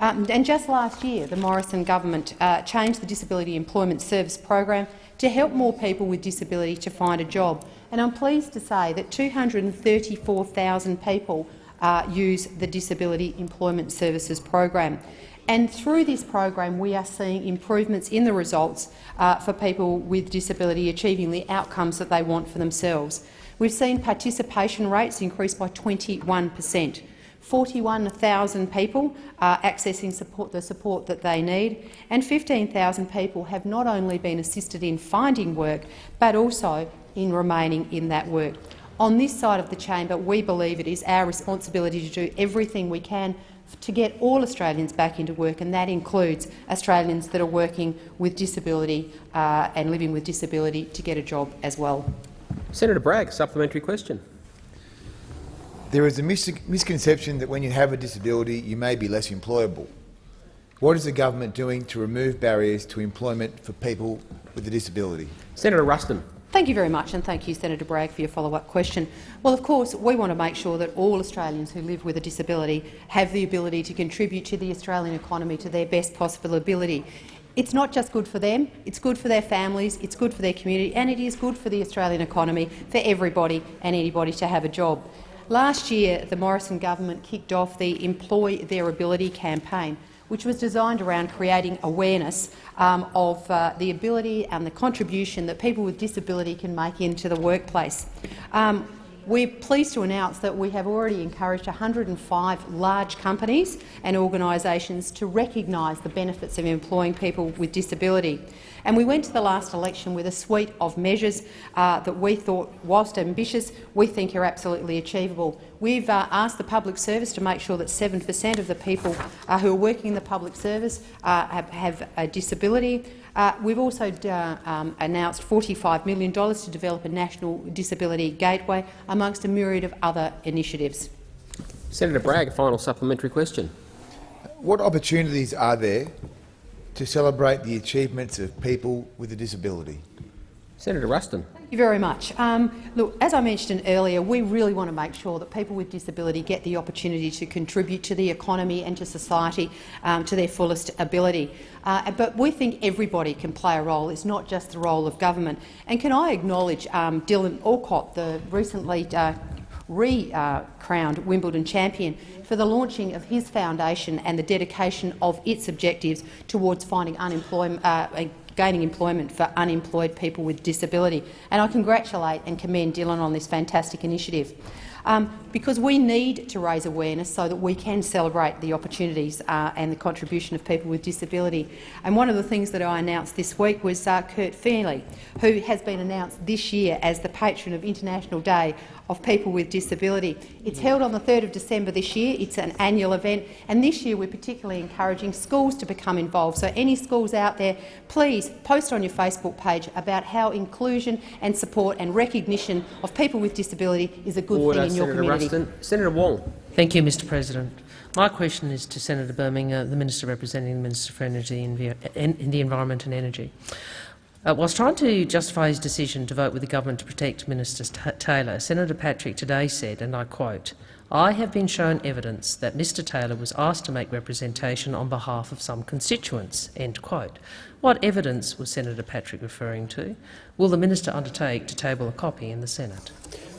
Um, and just last year, the Morrison government uh, changed the Disability Employment Service program to help more people with disability to find a job. And I'm pleased to say that 234,000 people uh, use the Disability Employment Services program. And through this program, we are seeing improvements in the results uh, for people with disability achieving the outcomes that they want for themselves. We've seen participation rates increase by 21 per cent. 41,000 people are accessing support, the support that they need, and 15,000 people have not only been assisted in finding work, but also in remaining in that work. On this side of the chamber, we believe it is our responsibility to do everything we can to get all Australians back into work, and that includes Australians that are working with disability uh, and living with disability to get a job as well. Senator Bragg, supplementary question. There is a mis misconception that when you have a disability, you may be less employable. What is the government doing to remove barriers to employment for people with a disability? Senator Ruston. Thank you very much, and thank you, Senator Bragg, for your follow-up question. Well, of course, we want to make sure that all Australians who live with a disability have the ability to contribute to the Australian economy to their best possible ability. It's not just good for them, it's good for their families, it's good for their community, and it is good for the Australian economy for everybody and anybody to have a job. Last year, the Morrison government kicked off the Employ Their Ability campaign, which was designed around creating awareness um, of uh, the ability and the contribution that people with disability can make into the workplace. Um, we're pleased to announce that we have already encouraged 105 large companies and organisations to recognise the benefits of employing people with disability. And we went to the last election with a suite of measures uh, that we thought, whilst ambitious, we think are absolutely achievable. We've uh, asked the public service to make sure that 7 per cent of the people uh, who are working in the public service uh, have, have, a disability. Uh, we've also uh, um, announced $45 million to develop a national disability gateway, amongst a myriad of other initiatives. Senator Bragg, a final supplementary question. What opportunities are there to celebrate the achievements of people with a disability? Senator Ruston. Thank you very much. Um, look, as I mentioned earlier, we really want to make sure that people with disability get the opportunity to contribute to the economy and to society um, to their fullest ability. Uh, but we think everybody can play a role. It's not just the role of government. And can I acknowledge um, Dylan Alcott, the recently uh, re-crowned Wimbledon champion, for the launching of his foundation and the dedication of its objectives towards finding unemployment, uh, gaining employment for unemployed people with disability. And I congratulate and commend Dylan on this fantastic initiative. Um, because we need to raise awareness so that we can celebrate the opportunities uh, and the contribution of people with disability. And one of the things that I announced this week was uh, Kurt Fearnley, who has been announced this year as the patron of International Day of people with disability. It's held on the 3rd of December this year. It's an annual event, and this year we're particularly encouraging schools to become involved. So any schools out there, please post on your Facebook page about how inclusion and support and recognition of people with disability is a good Order, thing in your Senator community. Senator Wong. Thank you, Mr President. My question is to Senator Birmingham, uh, the Minister representing the Minister for Energy and in the Environment and Energy. Uh, whilst trying to justify his decision to vote with the government to protect Minister Taylor, Senator Patrick today said, and I quote, I have been shown evidence that Mr Taylor was asked to make representation on behalf of some constituents. End quote. What evidence was Senator Patrick referring to? Will the minister undertake to table a copy in the Senate?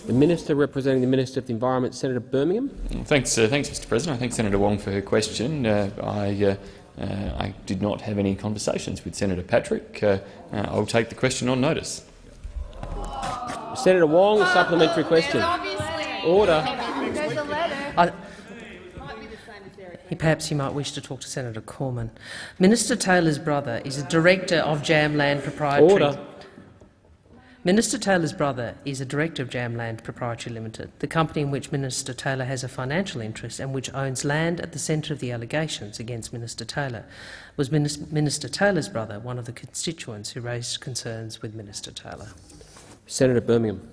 The Minister representing the Minister of the Environment, Senator Birmingham. Thanks, uh, thanks, Mr President. I thank Senator Wong for her question. Uh, I uh, uh, I did not have any conversations with Senator Patrick. Uh, uh, I'll take the question on notice. Senator Wong, a supplementary question. Order. I, Perhaps you might wish to talk to Senator Cormann. Minister Taylor's brother is a director of Jamland Proprietary. Order. Minister Taylor's brother is a director of Jamland Proprietary Limited, the company in which Minister Taylor has a financial interest and which owns land at the centre of the allegations against Minister Taylor. Was Minister Taylor's brother one of the constituents who raised concerns with Minister Taylor? Senator Birmingham.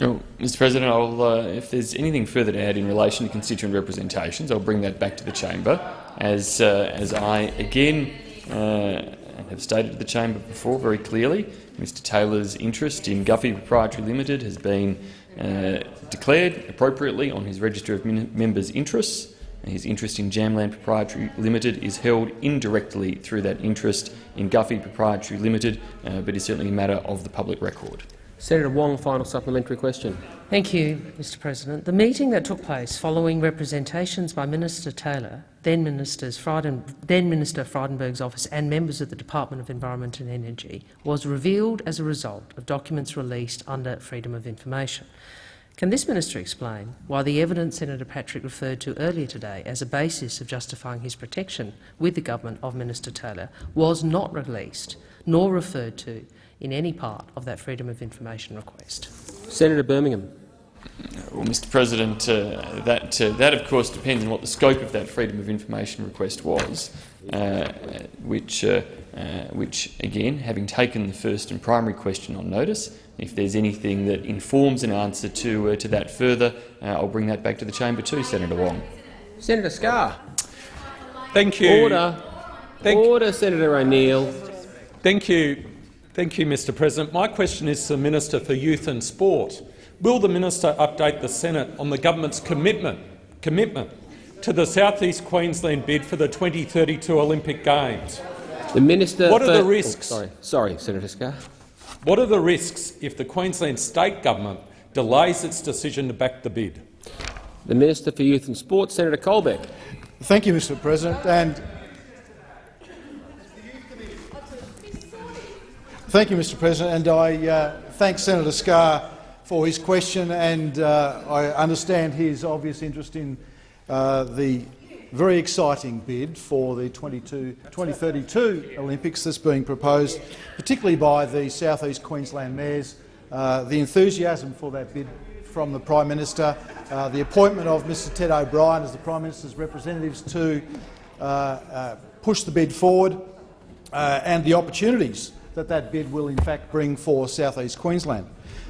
Oh, Mr President, uh, if there's anything further to add in relation to constituent representations, I'll bring that back to the chamber, as, uh, as I again uh, have stated to the chamber before very clearly. Mr Taylor's interest in Gufee Proprietary Limited has been uh, declared appropriately on his register of members' interests. His interest in Jamland Proprietary Limited is held indirectly through that interest in Gufee Proprietary Limited, uh, but is certainly a matter of the public record. Senator Wong, final supplementary question. Thank you, Mr President. The meeting that took place following representations by Minister Taylor, then, Minister Frydenberg's office and members of the Department of Environment and Energy was revealed as a result of documents released under Freedom of Information. Can this minister explain why the evidence Senator Patrick referred to earlier today as a basis of justifying his protection with the government of Minister Taylor was not released nor referred to in any part of that Freedom of Information request. Senator Birmingham. Well, Mr President, uh, that, uh, that of course depends on what the scope of that Freedom of Information request was, uh, which, uh, uh, which, again, having taken the first and primary question on notice, if there's anything that informs an answer to, uh, to that further, I'll bring that back to the chamber too, Senator Wong. Senator Scarr. Thank you. Order. Thank Order, Senator O'Neill. Thank you, Thank you, Mr President. My question is to the Minister for Youth and Sport. Will the minister update the Senate on the government's commitment, commitment to the South East Queensland bid for the 2032 Olympic Games? The minister. What are the risks? Oh, sorry, sorry, Senator Scarr. What are the risks if the Queensland state government delays its decision to back the bid? The Minister for Youth and Sport, Senator Colbeck. Thank you, Mr President. And Thank you, Mr President. And I uh, thank Senator Scarr for his question, and uh, I understand his obvious interest in uh, the very exciting bid for the 22, 2032 Olympics that's being proposed, particularly by the South East Queensland mayors. Uh, the enthusiasm for that bid from the Prime Minister, uh, the appointment of Mr Ted O'Brien as the Prime Minister's representatives to uh, uh, push the bid forward, and the opportunities that that bid will in fact bring for South East Queensland.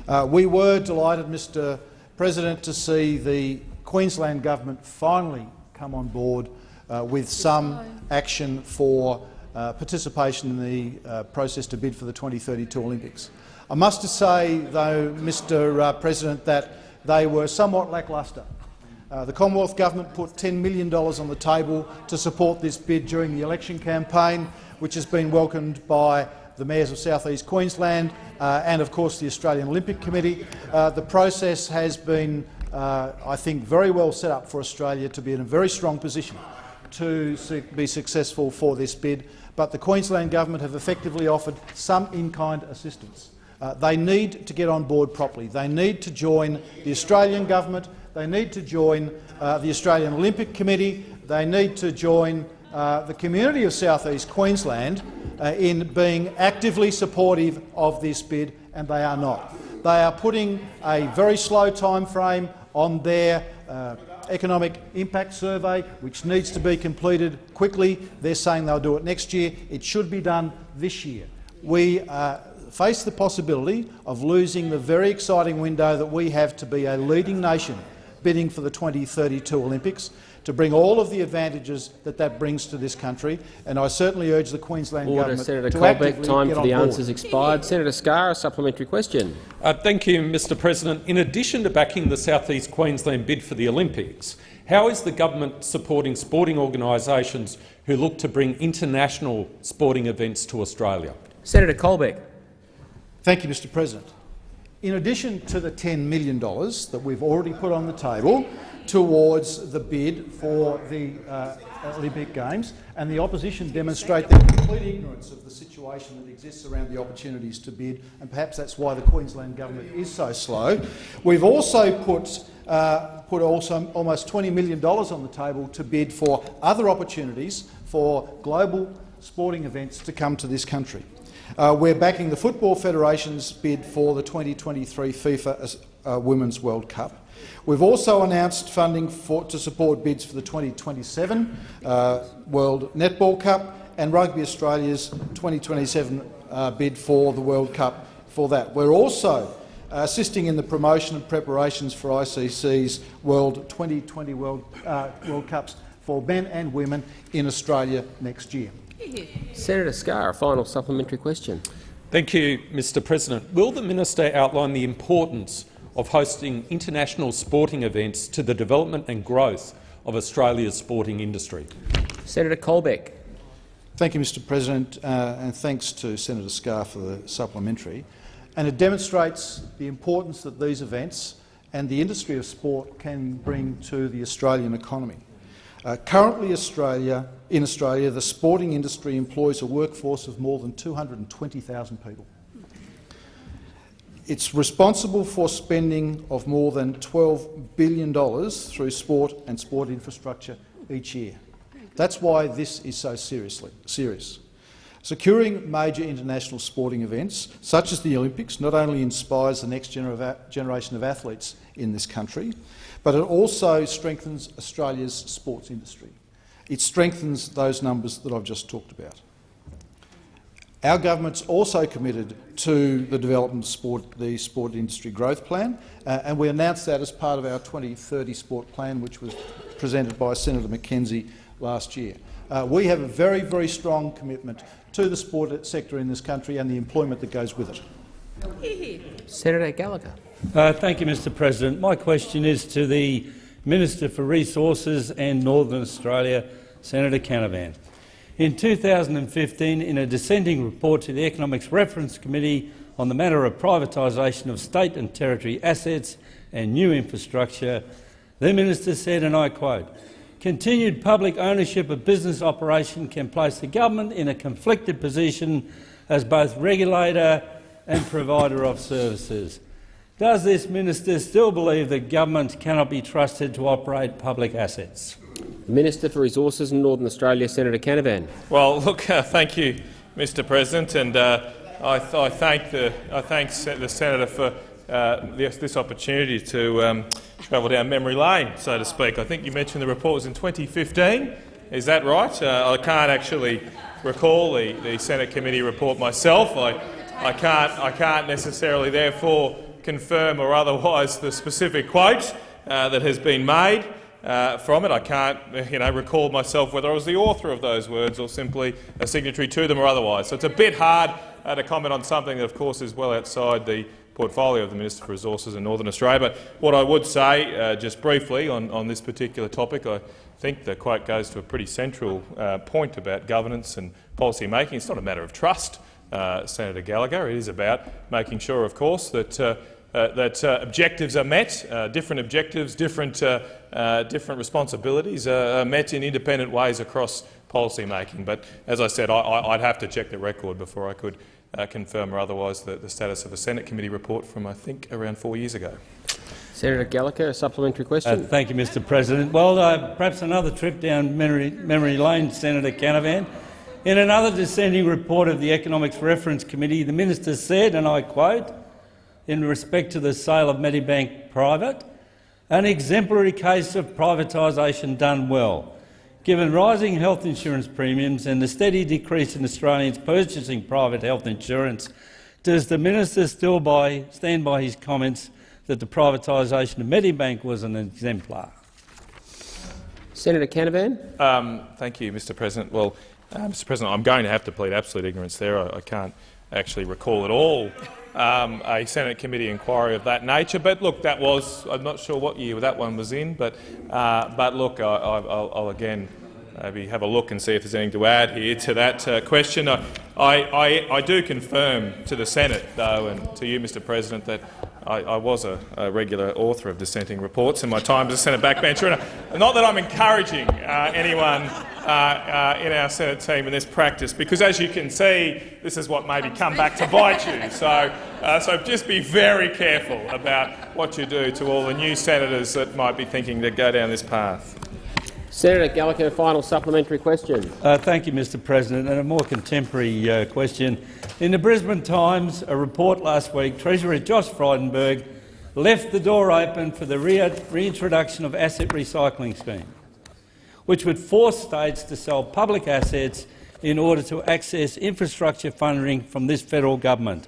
Uh, we were delighted, Mr President, to see the Queensland Government finally come on board uh, with some action for uh, participation in the uh, process to bid for the 2032 Olympics. I must say, though, Mr uh, President, that they were somewhat lacklustre. Uh, the Commonwealth Government put $10 million on the table to support this bid during the election campaign, which has been welcomed by the mayors of South East Queensland uh, and, of course, the Australian Olympic Committee. Uh, the process has been, uh, I think, very well set up for Australia to be in a very strong position to be successful for this bid, but the Queensland Government have effectively offered some in-kind assistance. Uh, they need to get on board properly. They need to join the Australian Government. They need to join uh, the Australian Olympic Committee. They need to join uh, the community of South East Queensland uh, in being actively supportive of this bid, and they are not. They are putting a very slow time frame on their uh, economic impact survey, which needs to be completed quickly. They're saying they'll do it next year. It should be done this year. We uh, face the possibility of losing the very exciting window that we have to be a leading nation bidding for the 2032 Olympics to bring all of the advantages that that brings to this country, and I certainly urge the Queensland Order, government Senator to Colbeck. actively Time get for on the board. answers expired. Senator Scarr, a supplementary question. Uh, thank you, Mr President. In addition to backing the South East Queensland bid for the Olympics, how is the government supporting sporting organisations who look to bring international sporting events to Australia? Senator Colbeck. Thank you, Mr President. In addition to the $10 million that we've already put on the table towards the bid for the uh, Olympic Games, and the opposition demonstrate their complete ignorance of the situation that exists around the opportunities to bid, and perhaps that's why the Queensland government is so slow. We've also put, uh, put also almost $20 million on the table to bid for other opportunities for global sporting events to come to this country. Uh, we're backing the Football Federation's bid for the 2023 FIFA uh, Women's World Cup. We've also announced funding for, to support bids for the 2027 uh, World Netball Cup and Rugby Australia's 2027 uh, bid for the World Cup for that. We're also assisting in the promotion and preparations for ICC's World 2020 World, uh, World Cups for men and women in Australia next year. Senator Scarr, a final supplementary question. Thank you, Mr President. Will the minister outline the importance of hosting international sporting events to the development and growth of Australia's sporting industry? Senator Colbeck. Thank you, Mr President, uh, and thanks to Senator Scarr for the supplementary. And it demonstrates the importance that these events and the industry of sport can bring to the Australian economy. Uh, currently, Australia, in Australia, the sporting industry employs a workforce of more than 220,000 people. It's responsible for spending of more than $12 billion through sport and sport infrastructure each year. That's why this is so seriously, serious. Securing major international sporting events, such as the Olympics, not only inspires the next genera generation of athletes in this country, but it also strengthens Australia's sports industry. It strengthens those numbers that I've just talked about. Our government's also committed to the development of sport, the sport industry growth plan, uh, and we announced that as part of our 2030 sport plan, which was presented by Senator McKenzie last year. Uh, we have a very, very strong commitment to the sport sector in this country and the employment that goes with it. Senator Gallagher. Uh, thank you, Mr President. My question is to the Minister for Resources and Northern Australia, Senator Canavan. In 2015, in a dissenting report to the Economics Reference Committee on the matter of privatisation of state and territory assets and new infrastructure, the minister said, and I quote, continued public ownership of business operation can place the government in a conflicted position as both regulator and provider of services. Does this minister still believe that government cannot be trusted to operate public assets? Minister for Resources in Northern Australia, Senator Canavan. Well, look, uh, thank you, Mr President, and uh, I, th I, thank the, I thank the senator for uh, this, this, opportunity to um, travel down memory lane, so to speak. I think you mentioned the report was in 2015. Is that right? Uh, I can't actually recall the, the Senate committee report myself. I, I, can't, I can't necessarily, therefore, confirm or otherwise the specific quote uh, that has been made uh, from it. I can't you know, recall myself whether I was the author of those words or simply a signatory to them or otherwise. So it's a bit hard uh, to comment on something that, of course, is well outside the portfolio of the Minister for Resources in Northern Australia. But what I would say, uh, just briefly, on, on, this particular topic, I think the quote goes to a pretty central uh, point about governance and policy making. It's not a matter of trust, uh, Senator Gallagher. It is about making sure, of course, that uh, that uh, objectives are met, uh, different objectives, different, uh, uh, different responsibilities are met in independent ways across policy making. But as I said, I, would have to check the record before I could confirm or otherwise the, the, status of a Senate committee report from, I think, around four years ago. Senator Gallagher, a supplementary question. thank you, Mr President. Well, perhaps another trip down memory, memory lane, Senator Canavan. In another dissenting report of the Economics Reference Committee, the minister said, and I quote, in respect to the sale of Medibank Private, an exemplary case of privatisation done well. Given rising health insurance premiums and the steady decrease in Australians purchasing private health insurance, does the minister still by, stand by his comments that the privatisation of Medibank was an exemplar? Senator Canavan. Um, thank you, Mr President. Well, uh, Mr President, I'm going to have to plead absolute ignorance there. I, I can't actually recall at all um, a Senate committee inquiry of that nature. But look, that was, I'm not sure what year that one was in, but, uh, but look, I, will again maybe have a look and see if there's anything to add here to that uh, question. I, I, I, do confirm to the Senate, though, and to you, Mr President, that I, I was a, a, regular author of dissenting reports in my time as a Senate backbencher. And not that I'm encouraging uh, anyone uh, uh, in our Senate team in this practice, because as you can see, this is what maybe come back to bite you. So, uh, so just be very careful about what you do to all the new senators that might be thinking to go down this path. Senator Gallagher, final supplementary question. Uh, thank you, Mr President. And a more contemporary uh, question. In the Brisbane Times, a report last week, Treasurer Josh Frydenberg left the door open for the re reintroduction of asset recycling scheme, which would force states to sell public assets in order to access infrastructure funding from this federal government.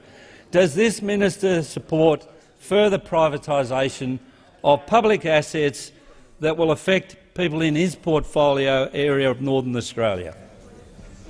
Does this minister support further privatisation of public assets that will affect people in his portfolio area of Northern Australia.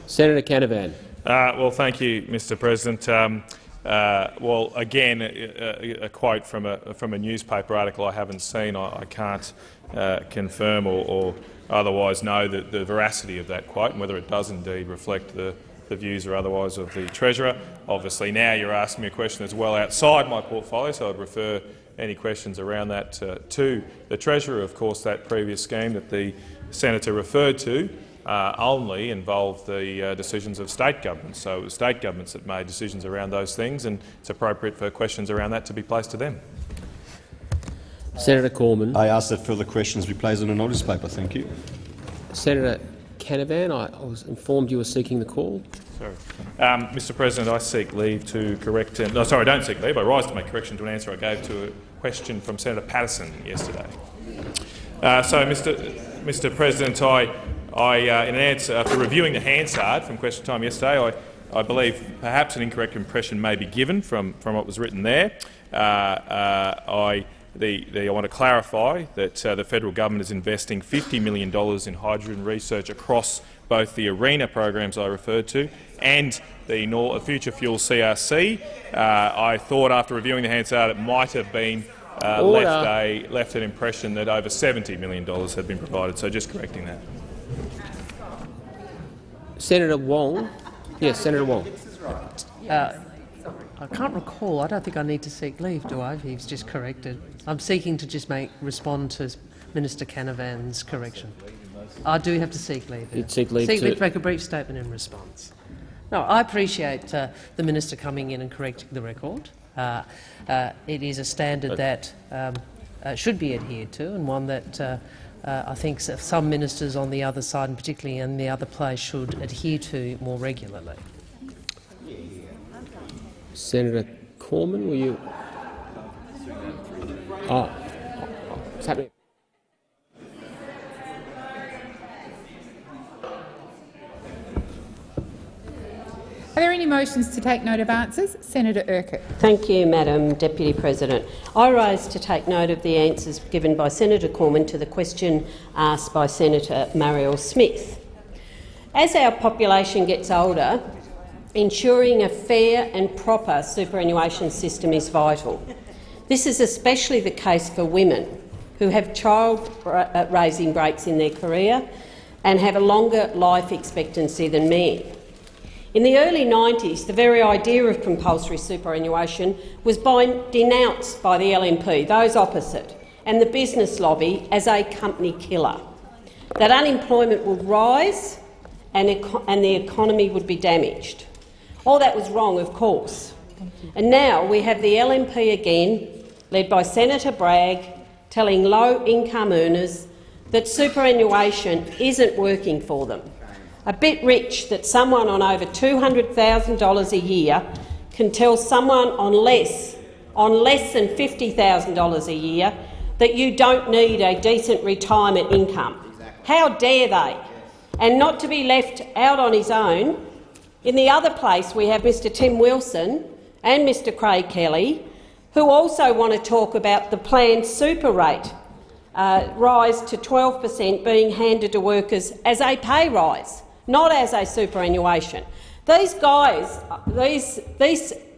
Senator Canavan. Uh, well, thank you, Mr President. Um, uh, well, again, a, a, quote from a, from a newspaper article I haven't seen. I, I can't uh, confirm or, or, otherwise know the, the, veracity of that quote and whether it does indeed reflect the, the views or otherwise of the Treasurer. Obviously, now you're asking me a question that's well outside my portfolio, so I'd refer any questions around that uh, to the Treasurer. Of course, that previous scheme that the senator referred to uh, only involved the uh, decisions of state governments. So it was state governments that made decisions around those things, and it's appropriate for questions around that to be placed to them. Senator Cormann. I ask that further questions be placed on a notice paper. Thank you. Senator Canavan, I, I was informed you were seeking the call. Sorry. Um, Mr President, I seek leave to correct— no, sorry, I don't seek leave. I rise to make correction to an answer I gave to a question from Senator Paterson yesterday. Uh, so, Mr, Mr President, I, I uh, in an answer, after reviewing the Hansard from question time yesterday, I, I believe perhaps an incorrect impression may be given from, from what was written there. Uh, uh I the, the, I want to clarify that uh, the federal government is investing $50 million in hydrogen research across both the ARENA programs I referred to and the Nor Future Fuel CRC. Uh, I thought after reviewing the Hansard it might have been uh, left, a, left an impression that over $70 million had been provided, so just correcting that. Senator Wong. Yes, Senator Wong. Uh, I can't recall. I don't think I need to seek leave, do I? He's just corrected. I'm seeking to just make respond to Minister Canavan's correction. I do have to seek leave. You'd seek leave seek to- leave to make a brief statement in response. No, I appreciate uh, the minister coming in and correcting the record. Uh, uh, it is a standard that um, uh, should be adhered to, and one that uh, uh, I think some ministers on the other side, and particularly in the other place, should adhere to more regularly. Senator Cormann, will you? Oh, what's happening? Are there any motions to take note of answers? Senator Urquhart. Thank you, Madam Deputy President. I rise to take note of the answers given by Senator Cormann to the question asked by Senator Marielle Smith. As our population gets older, ensuring a fair and proper superannuation system is vital. This is especially the case for women who have child-raising uh, breaks in their career and have a longer life expectancy than men. In the early 90s, the very idea of compulsory superannuation was by, denounced by the LNP, those opposite, and the business lobby as a company killer, that unemployment would rise and, and the economy would be damaged. All that was wrong, of course. And now we have the LNP again, led by Senator Bragg, telling low-income earners that superannuation isn't working for them. A bit rich that someone on over $200,000 a year can tell someone on less, on less than $50,000 a year that you don't need a decent retirement income. How dare they? And not to be left out on his own, in the other place we have Mr Tim Wilson and Mr Craig Kelly, who also want to talk about the planned super rate uh, rise to 12 per cent being handed to workers as a pay rise, not as a superannuation. These guys, these,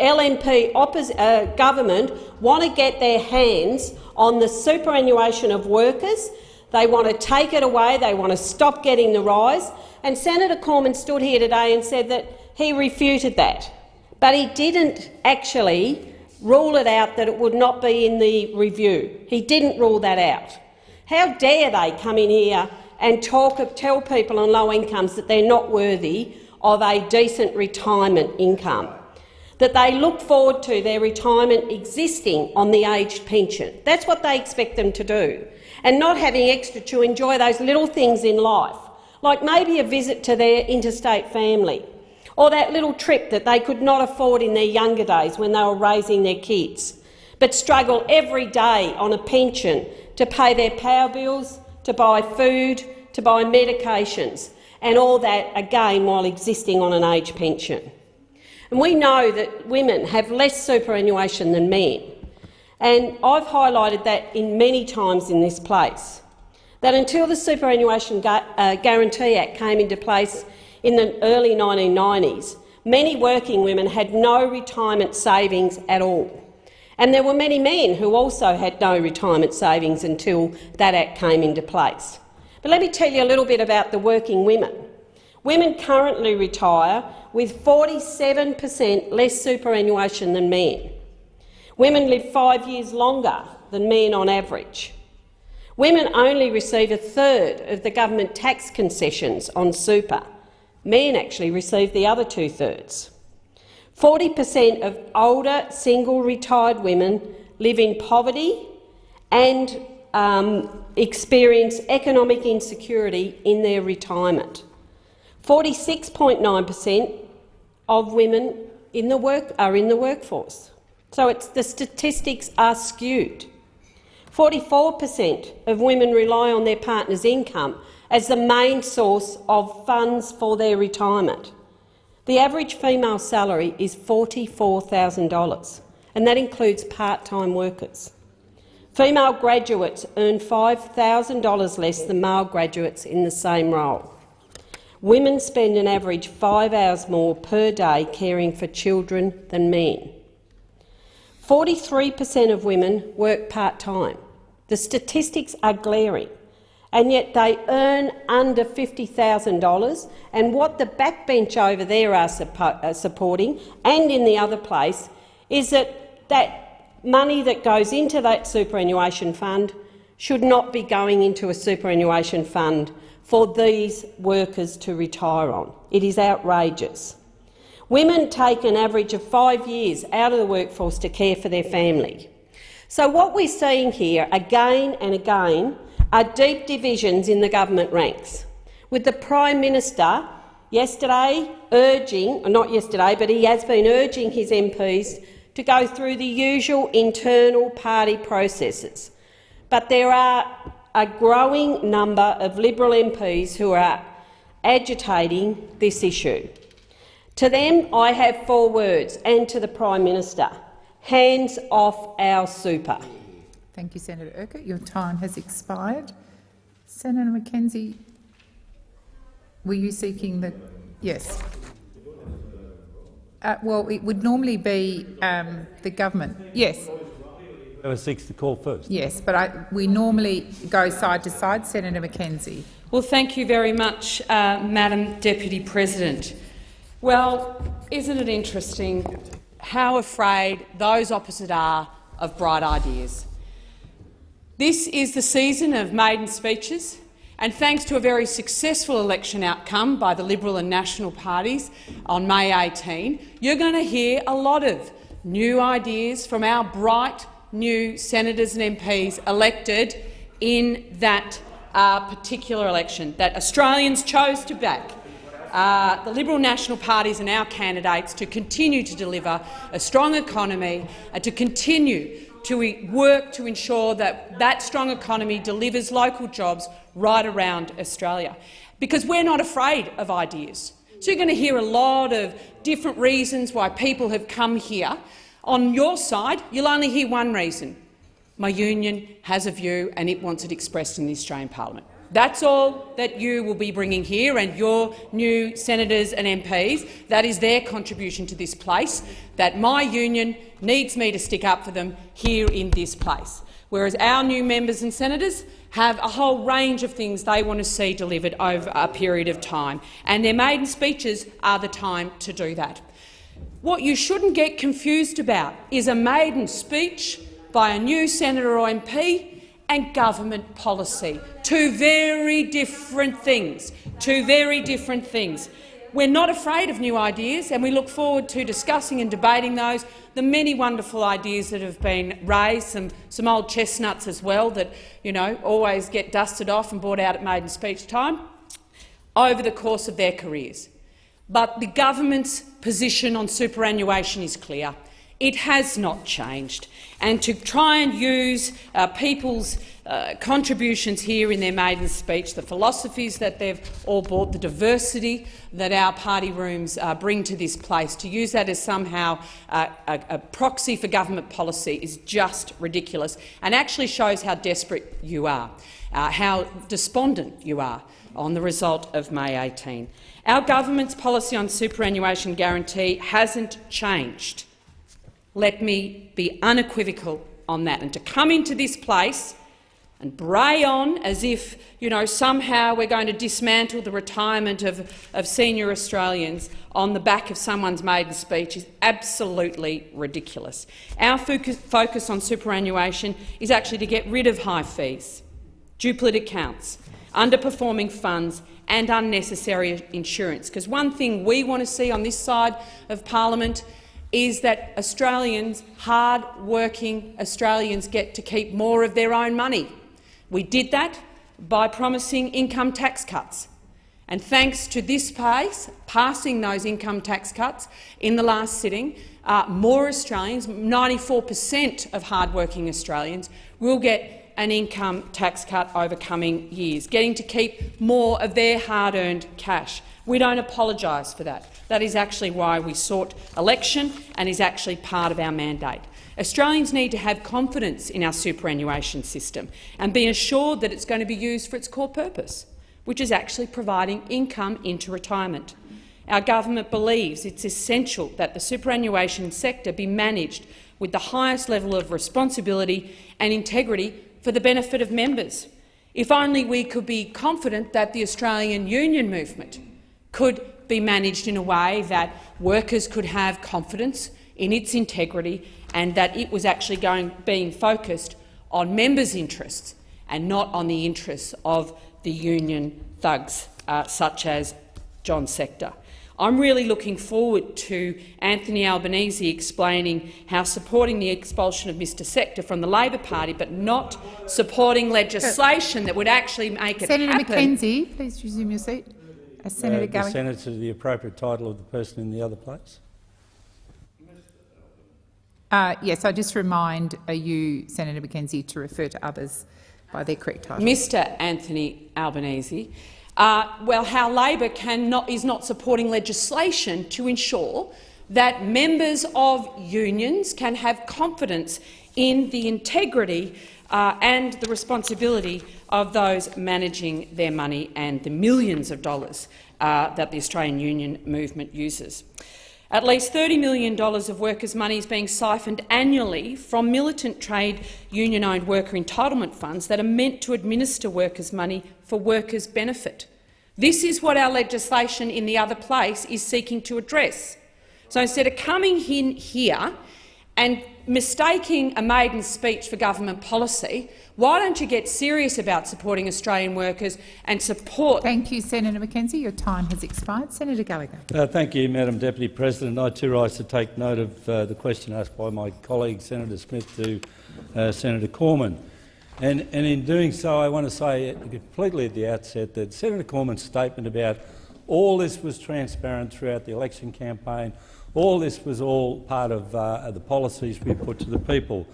LNP uh, government want to get their hands on the superannuation of workers. They want to take it away. They want to stop getting the rise. And Senator Cormann stood here today and said that he refuted that. But he didn't actually rule it out that it would not be in the review. He didn't rule that out. How dare they come in here and talk, tell people on low incomes that they're not worthy of a decent retirement income, that they look forward to their retirement existing on the aged pension. That's what they expect them to do, and not having extra to enjoy those little things in life, like maybe a visit to their interstate family, or that little trip that they could not afford in their younger days when they were raising their kids, but struggle every day on a pension to pay their power bills, to buy food, to buy medications, and all that again while existing on an age pension. And we know that women have less superannuation than men, and I've highlighted that in many times in this place, that until the Superannuation Gu uh, Guarantee Act came into place in the early 1990s, many working women had no retirement savings at all. And there were many men who also had no retirement savings until that Act came into place. But let me tell you a little bit about the working women. Women currently retire with 47 per cent less superannuation than men. Women live five years longer than men on average. Women only receive a third of the government tax concessions on super. Men actually receive the other two-thirds. 40 per cent of older single retired women live in poverty and um, experience economic insecurity in their retirement. 46.9 per cent of women in the work are in the workforce. So the statistics are skewed. 44 per cent of women rely on their partner's income as the main source of funds for their retirement. The average female salary is $44,000, and that includes part-time workers. Female graduates earn $5,000 less than male graduates in the same role. Women spend an average five hours more per day caring for children than men. 43 per cent of women work part-time. The statistics are glaring, and yet they earn under $50,000, and what the backbench over there are, suppo are supporting, and in the other place, is that that money that goes into that superannuation fund should not be going into a superannuation fund for these workers to retire on. It is outrageous. Women take an average of five years out of the workforce to care for their family. So what we're seeing here again and again are deep divisions in the government ranks, with the Prime Minister yesterday urging, not yesterday, but he has been urging his MPs to go through the usual internal party processes. But there are a growing number of Liberal MPs who are agitating this issue. To them I have four words, and to the Prime Minister. Hands off our super. Thank you, Senator Urquhart. Your time has expired. Senator McKenzie, were you seeking the— Yes. Uh, well, it would normally be um, the government. Yes. Whoever seeks the call first. Yes, but I, we normally go side to side. Senator McKenzie. Well, thank you very much, uh, Madam Deputy President. Well, isn't it interesting how afraid those opposite are of bright ideas? This is the season of maiden speeches, and thanks to a very successful election outcome by the Liberal and National parties on May 18, you're going to hear a lot of new ideas from our bright new senators and MPs elected in that uh, particular election that Australians chose to back. Uh, the Liberal National parties and our candidates to continue to deliver a strong economy and to continue to work to ensure that that strong economy delivers local jobs right around Australia. Because we're not afraid of ideas. So you're going to hear a lot of different reasons why people have come here. On your side, you'll only hear one reason. My union has a view and it wants it expressed in the Australian parliament. That's all that you will be bringing here and your new senators and MPs. That is their contribution to this place, that my union needs me to stick up for them here in this place. Whereas our new members and senators have a whole range of things they want to see delivered over a period of time, and their maiden speeches are the time to do that. What you shouldn't get confused about is a maiden speech by a new senator or MP and government policy. Two very different things. Two very different things. We're not afraid of new ideas, and we look forward to discussing and debating those. The many wonderful ideas that have been raised, some, some old chestnuts as well that you know, always get dusted off and brought out at maiden speech time, over the course of their careers. But the government's position on superannuation is clear. It has not changed. And to try and use uh, people's uh, contributions here in their maiden speech, the philosophies that they've all brought, the diversity that our party rooms uh, bring to this place, to use that as somehow uh, a, a, proxy for government policy is just ridiculous and actually shows how desperate you are, uh, how despondent you are on the result of May 18. Our government's policy on superannuation guarantee hasn't changed let me be unequivocal on that. And to come into this place and bray on as if you know, somehow we're going to dismantle the retirement of, of senior Australians on the back of someone's maiden speech is absolutely ridiculous. Our focus on superannuation is actually to get rid of high fees, duplicate accounts, underperforming funds and unnecessary insurance. Because one thing we want to see on this side of parliament is that Australians, hard-working Australians, get to keep more of their own money. We did that by promising income tax cuts. And thanks to this pace, passing those income tax cuts in the last sitting, uh, more Australians, 94 per cent of hard-working Australians, will get an income tax cut over coming years, getting to keep more of their hard-earned cash. We don't apologise for that. That is actually why we sought election and is actually part of our mandate. Australians need to have confidence in our superannuation system and be assured that it's going to be used for its core purpose, which is actually providing income into retirement. Our government believes it's essential that the superannuation sector be managed with the highest level of responsibility and integrity for the benefit of members. If only we could be confident that the Australian union movement could be managed in a way that workers could have confidence in its integrity and that it was actually going, being focused on members' interests and not on the interests of the union thugs uh, such as John Setka. I'm really looking forward to Anthony Albanese explaining how supporting the expulsion of Mr Setka from the Labor Party but not supporting legislation that would actually make it Senator happen. McKenzie, please resume your seat. Uh, Senator uh, the Gallagher. senator the appropriate title of the person in the other place. Uh, yes, I just remind uh, you, Senator McKenzie, to refer to others by their correct title. Mr Anthony Albanese, uh, well, how Labor cannot, is not supporting legislation to ensure that members of unions can have confidence in the integrity uh, and the responsibility of those managing their money and the millions of dollars uh, that the Australian union movement uses. At least $30 million of workers' money is being siphoned annually from militant trade union-owned worker entitlement funds that are meant to administer workers' money for workers' benefit. This is what our legislation in the other place is seeking to address. So instead of coming in here and mistaking a maiden speech for government policy, why don't you get serious about supporting Australian workers and support— Thank you, Senator McKenzie. Your time has expired. Senator Gallagher. Uh, thank you, Madam Deputy President. I too rise to take note of uh, the question asked by my colleague Senator Smith to uh, Senator Cormann. And, and, in doing so, I want to say completely at the outset that Senator Cormann's statement about all this was transparent throughout the election campaign, all this was all part of uh, the policies we put to the people.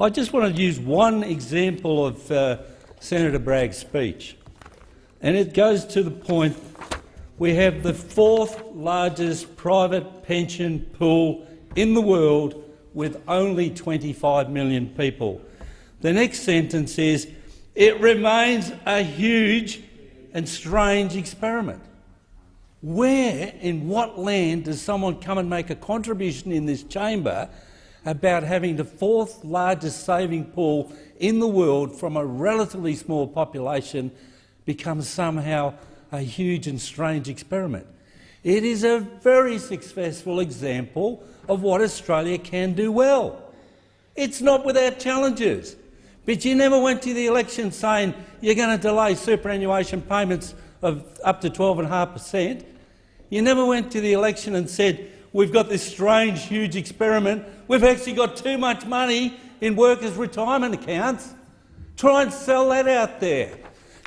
I just want to use one example of uh, Senator Bragg's speech, and it goes to the point we have the fourth largest private pension pool in the world with only 25 million people. The next sentence is, it remains a huge and strange experiment. Where, in what land, does someone come and make a contribution in this chamber about having the fourth largest saving pool in the world from a relatively small population becomes somehow a huge and strange experiment? It is a very successful example of what Australia can do well. It's not without challenges. But you never went to the election saying you're going to delay superannuation payments of up to 12.5 per cent. You never went to the election and said, we've got this strange, huge experiment. We've actually got too much money in workers' retirement accounts. Try and sell that out there.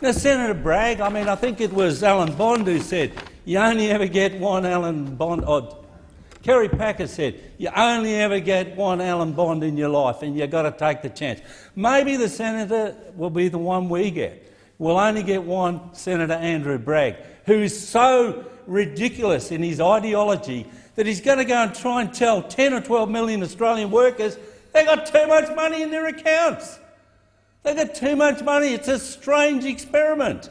Now, Senator Bragg, I mean, I think it was Alan Bond who said, you only ever get one Alan Bond. Oh, Kerry Packer said, you only ever get one Alan Bond in your life and you've got to take the chance. Maybe the senator will be the one we get. We'll only get one Senator Andrew Bragg, who is so ridiculous in his ideology that he's going to go and try and tell 10 or 12 million Australian workers they've got too much money in their accounts. They've got too much money. It's a strange experiment.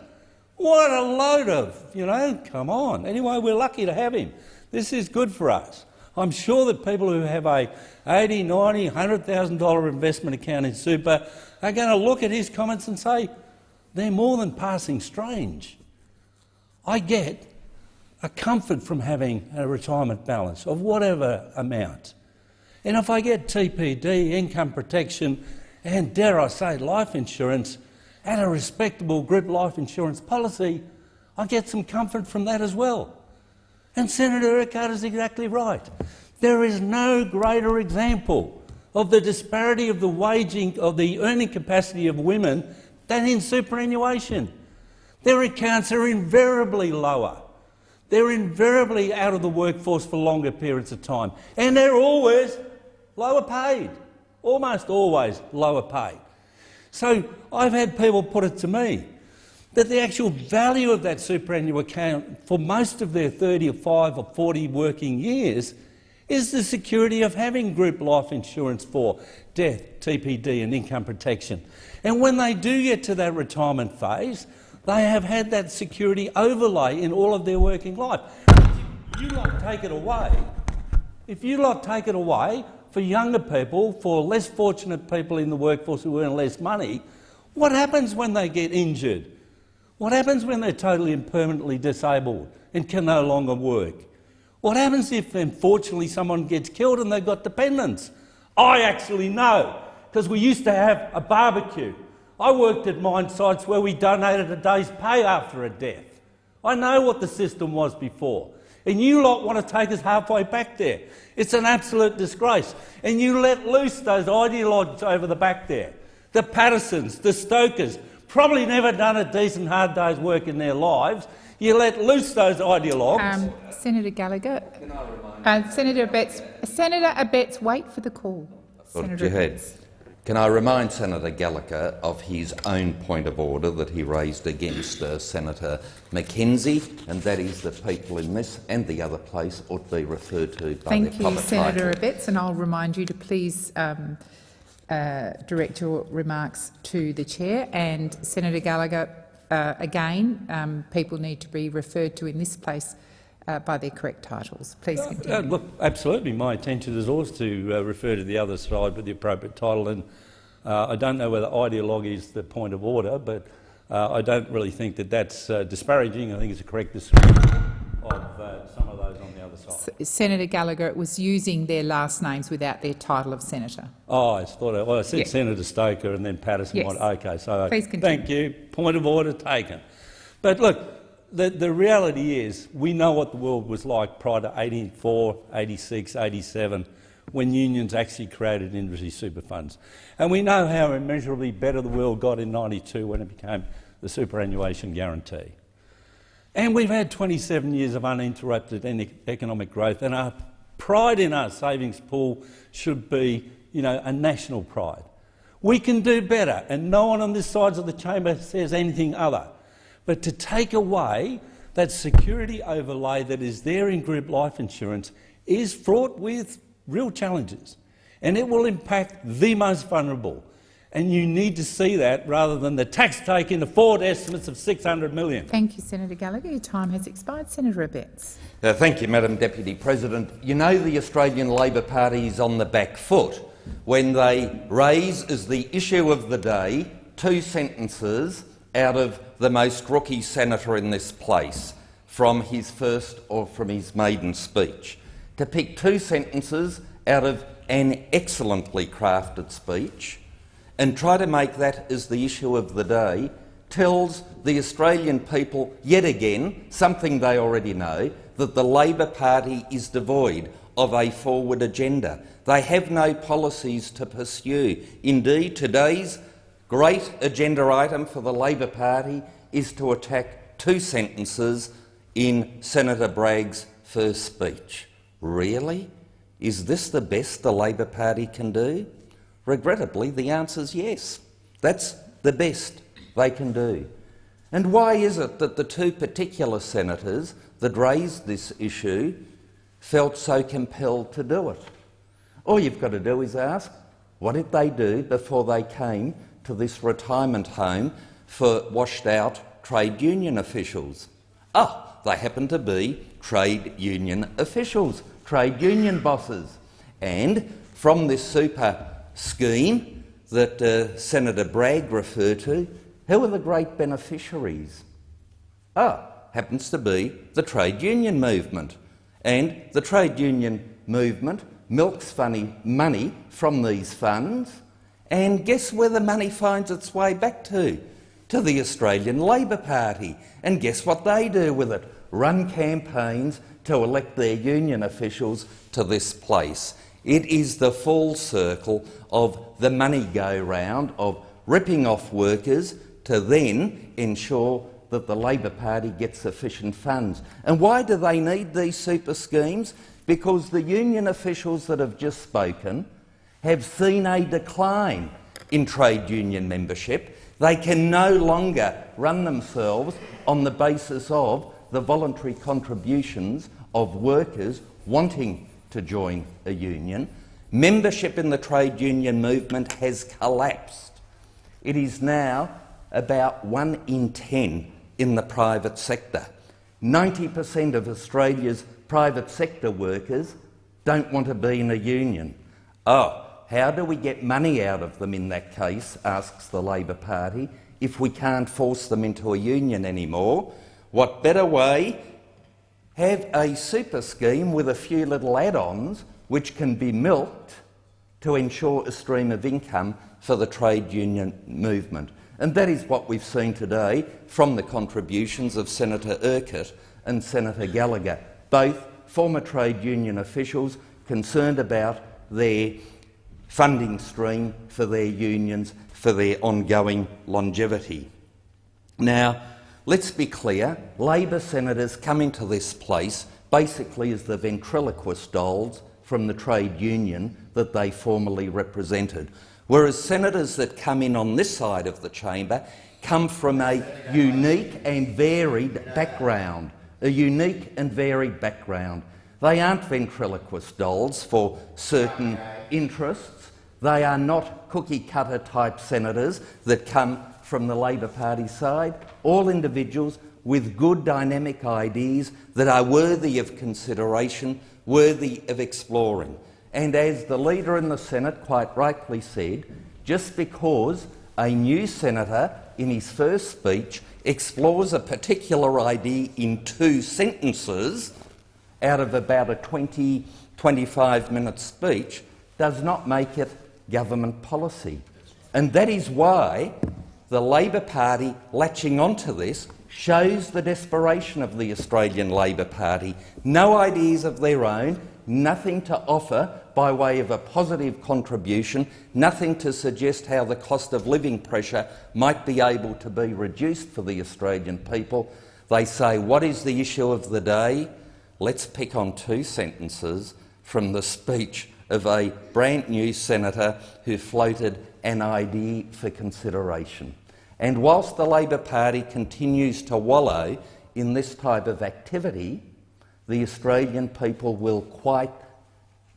What a load of, you know, come on. Anyway, we're lucky to have him. This is good for us. I'm sure that people who have a 80, 90, $100,000 investment account in super are going to look at his comments and say, they're more than passing strange. I get a comfort from having a retirement balance of whatever amount. And if I get TPD, income protection, and dare I say life insurance, at a respectable group life insurance policy, I get some comfort from that as well. And Senator Urquhart is exactly right. There is no greater example of the disparity of the waging of the earning capacity of women than in superannuation. Their accounts are invariably lower. They're invariably out of the workforce for longer periods of time. And they're always lower paid, almost always lower paid. So I've had people put it to me that the actual value of that superannuation account for most of their 35 or 40 working years is the security of having group life insurance for death, TPD and income protection. And when they do get to that retirement phase, they have had that security overlay in all of their working life. If you lot take it away, if you lot take it away for younger people, for less fortunate people in the workforce who earn less money, what happens when they get injured? What happens when they're totally and permanently disabled and can no longer work? What happens if, unfortunately, someone gets killed and they've got dependents? I actually know, because we used to have a barbecue. I worked at mine sites where we donated a day's pay after a death. I know what the system was before. And you lot want to take us halfway back there. It's an absolute disgrace. And you let loose those ideologues over the back there. The Patersons, the Stokers, probably never done a decent hard day's work in their lives. You let loose those ideologues. Um, Senator Gallagher. Uh, Senator Abetz, Senator Abetz, wait for the call. Senator you had. Abetz. Can I remind Senator Gallagher of his own point of order that he raised against uh, Senator McKenzie, and that is that people in this and the other place ought to be referred to by. Thank their you, Senator title. Abetz, and I'll remind you to please um, uh, direct your remarks to the chair. And Senator Gallagher, uh, again, um, people need to be referred to in this place uh, by their correct titles. Please continue. Uh, look, absolutely. My intention is always to uh, refer to the other side with the appropriate title. And uh, I don't know whether ideologue is the point of order, but uh, I don't really think that that's uh, disparaging. I think it's a correct description of uh, some of those on the other side. S- Senator Gallagher was using their last names without their title of senator. Oh, I thought I, well, I said Yeah. Senator Stoker and then Paterson. Yes. Okay, so Please continue. thank you. Point of order taken. But look, the, the reality is we know what the world was like prior to 84, 86, 87, when unions actually created industry super funds. And we know how immeasurably better the world got in 92 when it became the superannuation guarantee. And we've had 27 years of uninterrupted economic growth, and our pride in our savings pool should be, you know, a national pride. We can do better, and no one on this side of the chamber says anything other. But to take away that security overlay that is there in group life insurance is fraught with real challenges, and it will impact the most vulnerable. And you need to see that rather than the tax take in the forward estimates of 600 million. Thank you, Senator Gallagher. Your time has expired. Senator Abetz. Uh, thank you, Madam Deputy President. You know the Australian Labor Party is on the back foot when they raise as the issue of the day two sentences out of the most rookie senator in this place from his first or from his maiden speech. To pick two sentences out of an excellently crafted speech and try to make that as the issue of the day tells the Australian people yet again something they already know, that the Labor Party is devoid of a forward agenda. They have no policies to pursue. Indeed, today's great agenda item for the Labor Party is to attack two sentences in Senator Bragg's first speech. Really? Is this the best the Labor Party can do? Regrettably, the answer is yes. That's the best they can do. And why is it that the two particular senators that raised this issue felt so compelled to do it? All you've got to do is ask, what did they do before they came to this retirement home for washed-out trade union officials? Ah, they happen to be trade union officials, trade union bosses. And from this super scheme that uh, Senator Bragg referred to, who are the great beneficiaries? Ah, happens to be the trade union movement. And the trade union movement milks funny money from these funds. And guess where the money finds its way back to? To the Australian Labor Party. And guess what they do with it? Run campaigns to elect their union officials to this place. It is the full circle of the money go round of ripping off workers to then ensure that the Labor Party gets sufficient funds. And why do they need these super schemes? Because the union officials that have just spoken have seen a decline in trade union membership. They can no longer run themselves on the basis of the voluntary contributions of workers wanting to join a union. Membership in the trade union movement has collapsed. It is now about one in ten in the private sector. 90% of Australia's private sector workers don't want to be in a union. Oh, how do we get money out of them in that case, asks the Labor Party, if we can't force them into a union anymore? What better way? Have a super scheme with a few little add-ons which can be milked to ensure a stream of income for the trade union movement. And that is what we've seen today from the contributions of Senator Urquhart and Senator Gallagher, both former trade union officials concerned about their funding stream for their unions for their ongoing longevity. Now, let's be clear, Labor senators come into this place basically as the ventriloquist dolls from the trade union that they formerly represented, whereas senators that come in on this side of the chamber come from a unique and varied background, a unique and varied background. They aren't ventriloquist dolls for certain interests. They are not cookie-cutter type senators that come from the Labor Party side. All individuals with good dynamic ideas that are worthy of consideration, worthy of exploring. And as the Leader in the Senate quite rightly said, just because a new senator in his first speech explores a particular idea in two sentences out of about a 20, 25 minute speech does not make it government policy. And that is why the Labor Party latching onto this shows the desperation of the Australian Labor Party. No ideas of their own, nothing to offer by way of a positive contribution, nothing to suggest how the cost of living pressure might be able to be reduced for the Australian people. They say, what is the issue of the day? Let's pick on two sentences from the speech of a brand new senator who floated an idea for consideration. And whilst the Labor Party continues to wallow in this type of activity, the Australian people will quite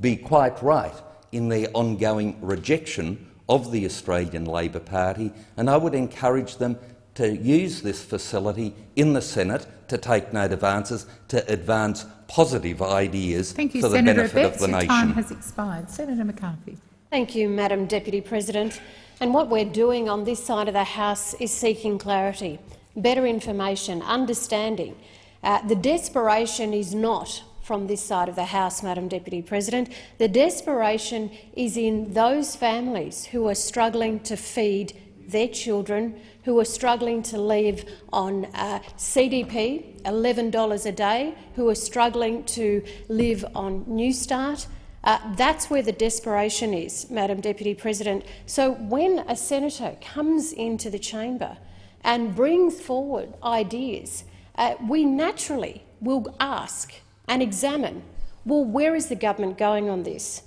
be quite right in their ongoing rejection of the Australian Labor Party, and I would encourage them to use this facility in the Senate to take note of answers, to advance positive ideas Thank you, for the Senator benefit Abetz. of the Your nation. time has expired. Senator McCarthy. Thank you, Madam Deputy President. And what we're doing on this side of the House is seeking clarity, better information, understanding. Uh, the desperation is not from this side of the House, Madam Deputy President. The desperation is in those families who are struggling to feed their children, who are struggling to live on uh, CDP, $11 a day, who are struggling to live on Newstart. Uh, that's where the desperation is, Madam Deputy President. So when a senator comes into the chamber and brings forward ideas, uh, we naturally will ask and examine, well, where is the government going on this?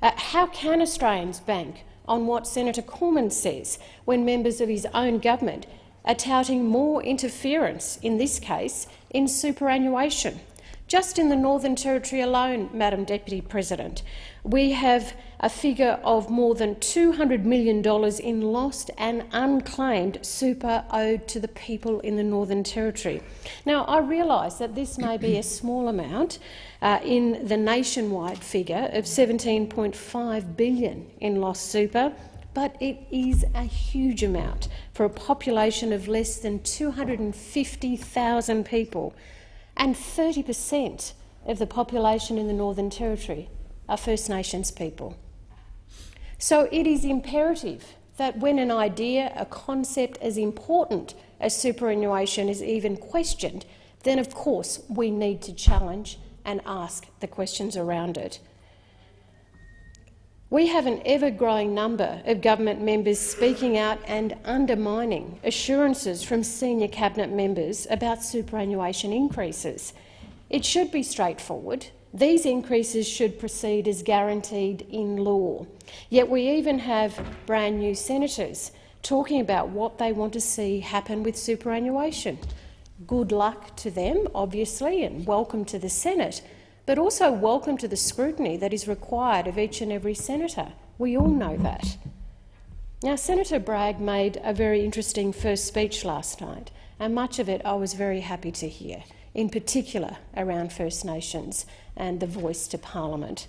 Uh, how can Australians bank on what Senator Cormann says when members of his own government are touting more interference, in this case, in superannuation? Just in the Northern Territory alone, Madam Deputy President, we have a figure of more than $200 million in lost and unclaimed super owed to the people in the Northern Territory. Now, I realise that this may be a small amount uh, in the nationwide figure of 17.5 billion in lost super, but it is a huge amount for a population of less than 250,000 people and 30 per cent of the population in the Northern Territory are First Nations people. So it is imperative that when an idea, a concept as important as superannuation is even questioned, then of course we need to challenge and ask the questions around it. We have an ever-growing number of government members speaking out and undermining assurances from senior cabinet members about superannuation increases. It should be straightforward. These increases should proceed as guaranteed in law. Yet we even have brand new senators talking about what they want to see happen with superannuation. Good luck to them, obviously, and welcome to the Senate. but also welcome to the scrutiny that is required of each and every senator. We all know that. Now, Senator Bragg made a very interesting first speech last night, and much of it I was very happy to hear, in particular around First Nations and the voice to parliament.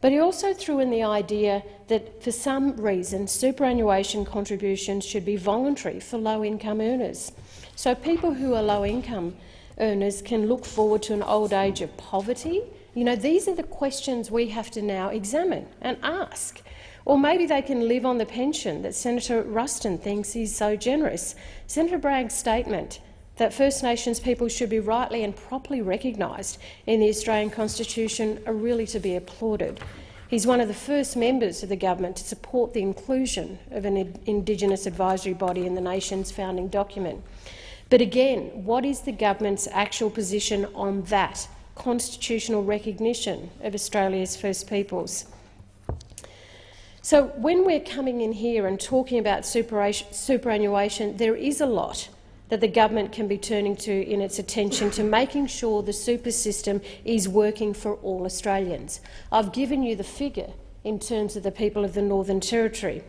But he also threw in the idea that, for some reason, superannuation contributions should be voluntary for low-income earners. So people who are low-income earners can look forward to an old age of poverty. You know, these are the questions we have to now examine and ask. Or maybe they can live on the pension that Senator Ruston thinks is so generous. Senator Bragg's statement that First Nations people should be rightly and properly recognised in the Australian Constitution are really to be applauded. He's one of the first members of the government to support the inclusion of an Indigenous advisory body in the nation's founding document. But again, what is the government's actual position on that constitutional recognition of Australia's First Peoples? So when we're coming in here and talking about superannuation, there is a lot that the government can be turning to in its attention to making sure the super system is working for all Australians. I've given you the figure in terms of the people of the Northern Territory.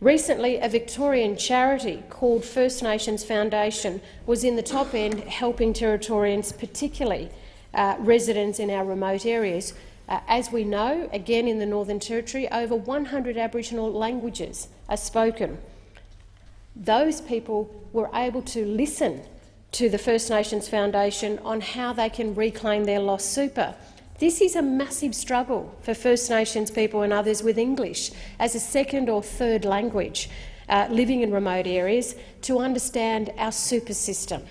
Recently, a Victorian charity called First Nations Foundation was in the top end helping Territorians, particularly uh, residents in our remote areas. Uh, as we know, again in the Northern Territory, over 100 Aboriginal languages are spoken those people were able to listen to the First Nations Foundation on how they can reclaim their lost super. This is a massive struggle for First Nations people and others with English as a second or third language uh, living in remote areas to understand our super system.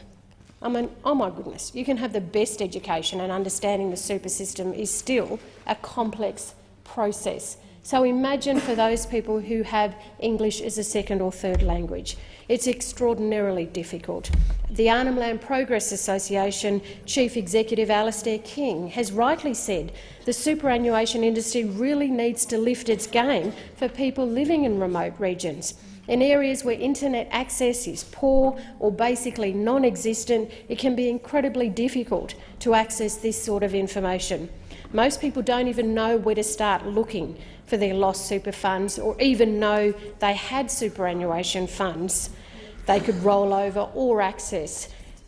I mean, oh my goodness, you can have the best education and understanding the super system is still a complex process. So imagine for those people who have English as a second or third language. It's extraordinarily difficult. The Arnhem Land Progress Association Chief Executive Alastair King has rightly said the superannuation industry really needs to lift its game for people living in remote regions. In areas where internet access is poor or basically non-existent, it can be incredibly difficult to access this sort of information. Most people don't even know where to start looking for their lost super funds or even know they had superannuation funds they could roll over or access.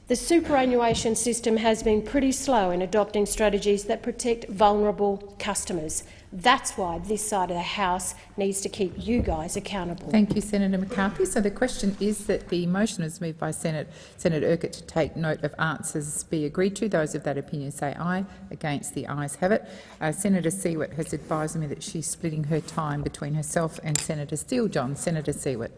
The superannuation system has been pretty slow in adopting strategies that protect vulnerable customers. That's why this side of the House needs to keep you guys accountable. Thank you, Senator McCarthy. So the question is that the motion is moved by Senate, Senator Urquhart to take note of answers be agreed to. Those of that opinion say aye. Against the ayes have it. Uh, Senator Siewert has advised me that she's splitting her time between herself and Senator Steele-John. Senator Siewert.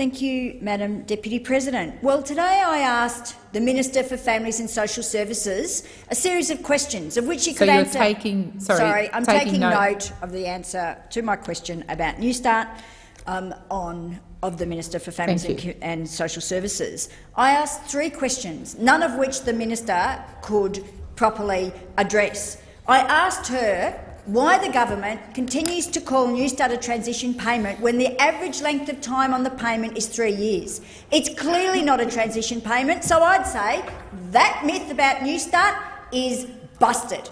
Thank you, Madam Deputy President. Well, today I asked the Minister for Families and Social Services a series of questions, of which she could so answer. Taking, sorry, sorry, I'm taking, taking note. note. of the answer to my question about Newstart um, on of the Minister for Families and, and Social Services. I asked three questions, none of which the minister could properly address. I asked her why the government continues to call Newstart a transition payment when the average length of time on the payment is three years. It's clearly not a transition payment, so I'd say that myth about Newstart is busted.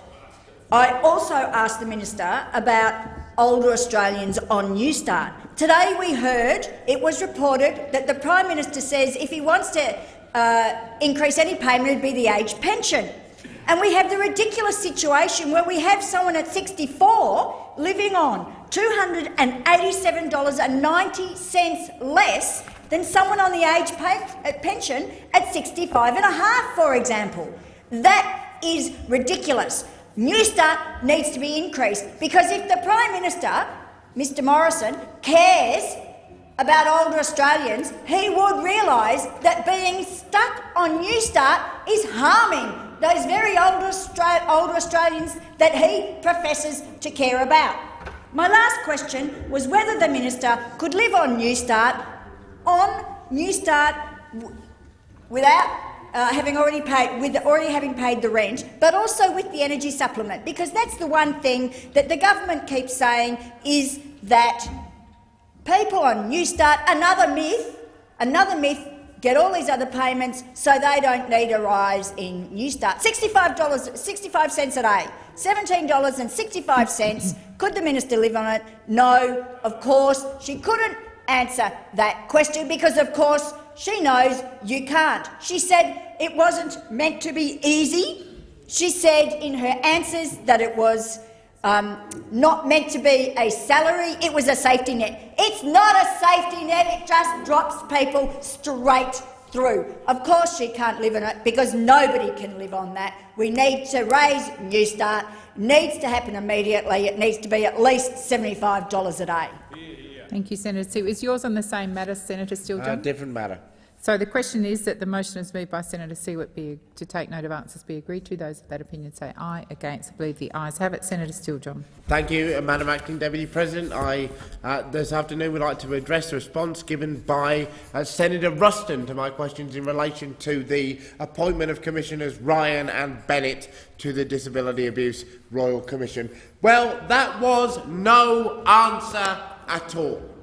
I also asked the minister about older Australians on Newstart. Today we heard, it was reported, that the Prime Minister says if he wants to uh, increase any payment, it would be the age pension. And we have the ridiculous situation where we have someone at 64 living on $287.90 less than someone on the age uh, pension at 65 and a half, for example. That is ridiculous. Newstart needs to be increased because if the Prime Minister, Mr Morrison, cares about older Australians, he would realise that being stuck on Newstart is harming those very older, Austra older Australians that he professes to care about. My last question was whether the minister could live on Newstart, on Newstart without uh, having already paid, with already having paid the rent, but also with the energy supplement, because that's the one thing that the government keeps saying is that people on Newstart, another myth, another myth get all these other payments so they don't need a rise in Newstart. $65, 65 cents a day, $17.65. Could the minister live on it? No, of course. She couldn't answer that question because, of course, she knows you can't. She said it wasn't meant to be easy. She said in her answers that it was um, not meant to be a salary, it was a safety net. It's not a safety net, it just drops people straight through. Of course she can't live on it because nobody can live on that. We need to raise Newstart. It needs to happen immediately. It needs to be at least $75 a day. Thank you, Senator Sue. Is yours on the same matter, Senator Steele? Uh, different matter. So the question is that the motion is moved by Senator Siewert be to take note of answers be agreed to. Those of that opinion say aye. Against, I believe the ayes have it. Senator Steele, John. Thank you, uh, Madam Acting Deputy President. I uh, this afternoon would like to address the response given by uh, Senator Ruston to my questions in relation to the appointment of Commissioners Ryan and Bennett to the Disability Abuse Royal Commission. Well, that was no answer at all.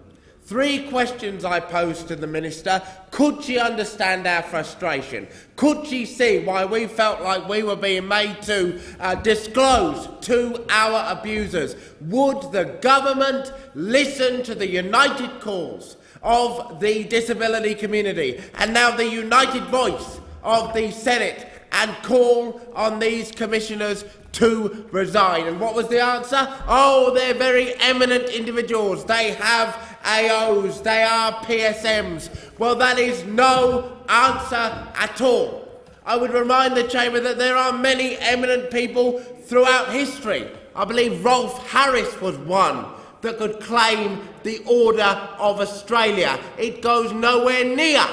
Three questions I posed to the Minister. Could she understand our frustration? Could she see why we felt like we were being made to uh, disclose to our abusers? Would the government listen to the united calls of the disability community and now the united voice of the Senate and call on these commissioners to resign. And what was the answer? Oh, they're very eminent individuals. They have AOs, they are PSMs. Well, that is no answer at all. I would remind the Chamber that there are many eminent people throughout history. I believe Rolf Harris was one that could claim the Order of Australia. It goes nowhere near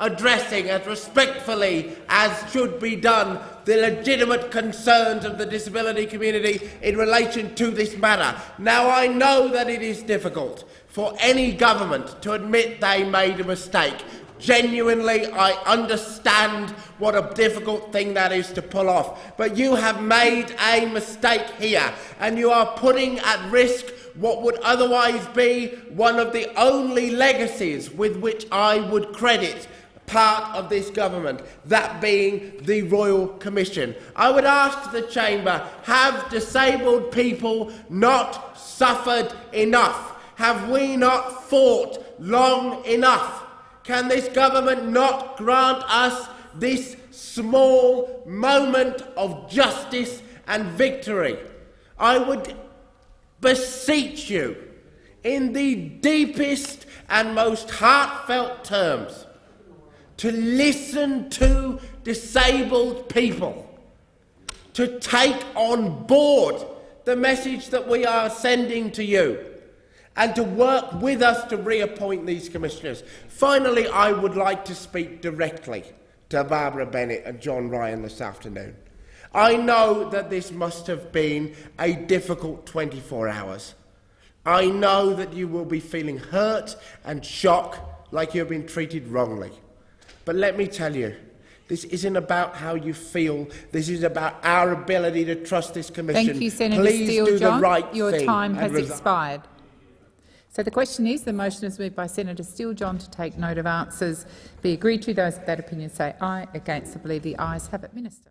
addressing as respectfully as should be done the legitimate concerns of the disability community in relation to this matter. Now, I know that it is difficult for any government to admit they made a mistake. Genuinely, I understand what a difficult thing that is to pull off. But you have made a mistake here, and you are putting at risk what would otherwise be one of the only legacies with which I would credit part of this government, that being the Royal Commission. I would ask the Chamber, have disabled people not suffered enough? Have we not fought long enough? Can this government not grant us this small moment of justice and victory? I would beseech you, in the deepest and most heartfelt terms, to listen to disabled people, to take on board the message that we are sending to you and to work with us to reappoint these commissioners. Finally, I would like to speak directly to Barbara Bennett and John Ryan this afternoon. I know that this must have been a difficult 24 hours. I know that you will be feeling hurt and shocked like you have been treated wrongly. But let me tell you, this isn't about how you feel. This is about our ability to trust this commission. Thank you, Senator Please Steele. do John, the right your thing time has expired. So the question is, the motion is moved by Senator Steele John to take note of answers be agreed to. Those of that opinion say aye. Against, I believe the ayes have it. Minister.